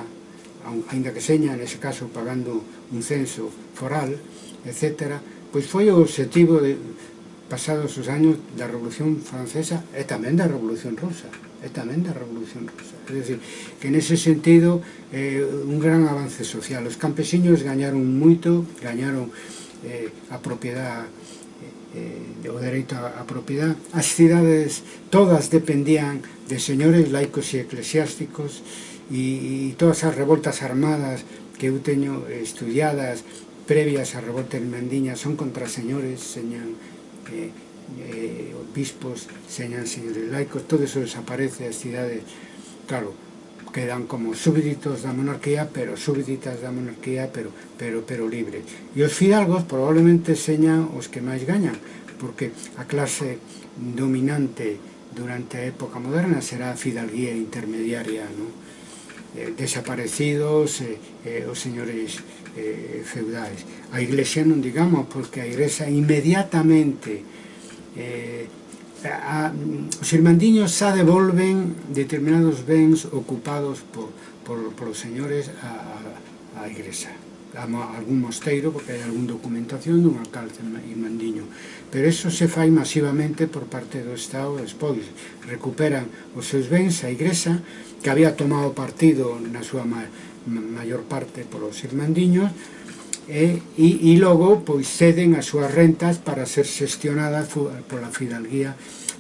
[SPEAKER 1] ainda que seña, nese caso, pagando un censo foral, etc., pois foi o objetivo de, pasados os anos da Revolución Francesa e tamén da Revolución Rusa e tamén da Revolución Rusa. É dicir, que nese sentido eh, un gran avance social. Os campesiños gañaron moito, gañaron eh, a propiedade eh, o dereito á propiedade, as cidades todas dependían de señores laicos e eclesiásticos e, e todas as revoltas armadas que eu teño estudiadas previas á revolta hermandiña son contra señores, señan eh, eh, obispos, señan señores laicos, todo eso desaparece as cidades, claro, quedan como súbditos da monarquía, pero súbditas da monarquía, pero pero pero libres. E os fidalgos probablemente señan os que máis gañan, porque a clase dominante durante a época moderna será a fidalguía intermediaria, non? Eh, desaparecidos eh, eh, os señores eh, feudais. A Iglesia non digamos, porque a Iglesia inmediatamente eh, a, os irmandiños xa devolven determinados bens ocupados por, por, por os señores a, a, a igresa a, a algún mosteiro, porque hai algún documentación dun alcalde irmandiño. Pero eso se fai masivamente por parte do Estado despois recuperan os seus bens a igresa que había tomado partido na súa ma, maior parte polos irmandiños e, e, e logo pois ceden as súas rentas para ser xestionadas pola fidalguía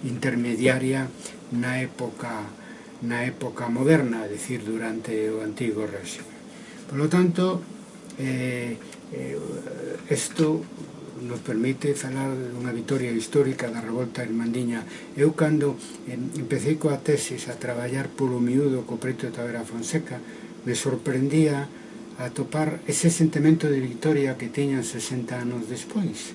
[SPEAKER 1] intermediaria na época na época moderna, é dicir, durante o antigo régimen. Por lo tanto, eh, eh, esto nos permite falar dunha vitoria histórica da revolta irmandiña. Eu cando empecé coa tesis a traballar polo miúdo co preto de Tavera Fonseca, me sorprendía a topar ese sentimento de victoria que teñan 60 anos despois,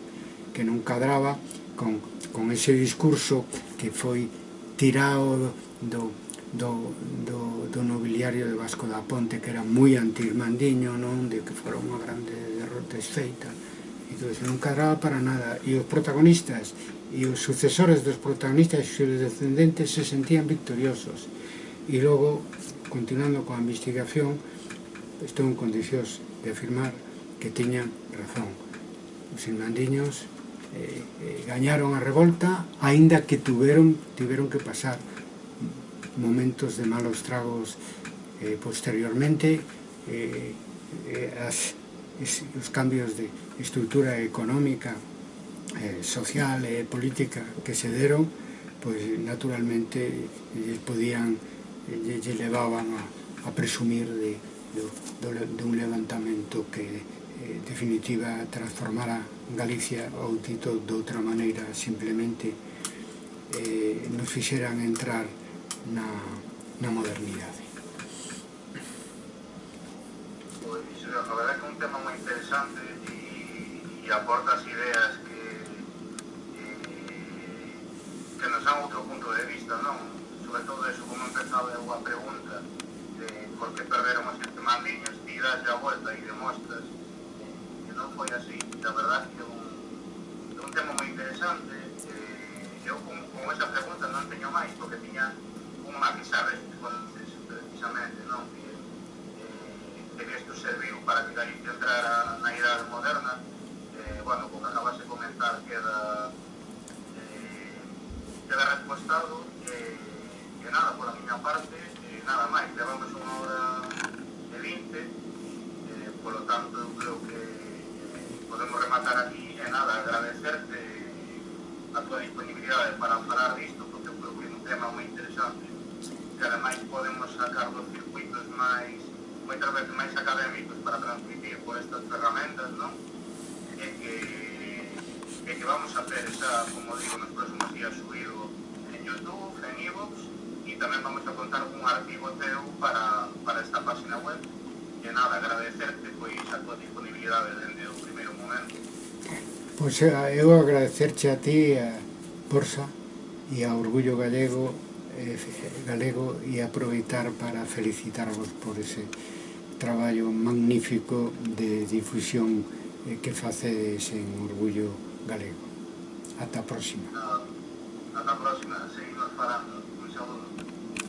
[SPEAKER 1] que non cadraba con, con ese discurso que foi tirado do, do, do, do nobiliario de Vasco da Ponte, que era moi antirmandiño, non? de que fora unha grande derrota esfeita. Entón, non cadraba para nada. E os protagonistas e os sucesores dos protagonistas e os descendentes se sentían victoriosos. E logo, continuando coa investigación, estou en condicións de afirmar que tiñan razón. Os irmandiños eh, eh, gañaron a revolta, aínda que tuveron, tiveron que pasar momentos de malos tragos eh, posteriormente, eh, eh, as, es, os cambios de estrutura económica, eh, social e eh, política que se deron, pois pues, naturalmente eh, podían, eh, lle levaban a, a presumir de, do, do, de un levantamento que eh, definitiva transformara Galicia ou Tito de outra maneira simplemente eh, nos fixeran entrar na, na modernidade.
[SPEAKER 2] Pois, a verdade que é un tema moi interesante e, e aportas ideas que, e, que nos dan outro punto de vista, non? Sobre todo eso, como empezaba a pregunta, porque perderon os sete mandiños, ti das a volta e demostras que non foi así. La verdad que un, un tema moi interesante, eh, eu con, con esa pregunta non teño máis, porque tiña unha que sabes, precisamente, non? Que, eh, que isto serviu para que Galicia entrara na idade moderna, eh, bueno, como acabas de comentar, queda eh, queda respostado, eh, que nada, por a miña parte, nada máis, levamos unha hora de 20, eh, polo tanto, eu creo que eh, podemos rematar aquí e nada, agradecerte a tua disponibilidade para falar disto, porque eu creo que é un tema moi interesante, que ademais podemos sacar dos circuitos máis moitas veces máis académicos para transmitir por estas ferramentas, non? Eh, que, que vamos a ter, esa, como digo, nos próximos días subido en Youtube, en Evox. e también vamos a contar con un arquivo teu para, para esta página web e nada, agradecerte
[SPEAKER 1] pois a tua disponibilidade desde o primeiro momento Pois eu eh, agradecerche a ti a Porsa, e a Orgullo Gallego eh, galego e aproveitar para felicitarvos por ese traballo magnífico de difusión eh, que facedes en Orgullo Galego. Ata a próxima. Ata a próxima, seguimos falando.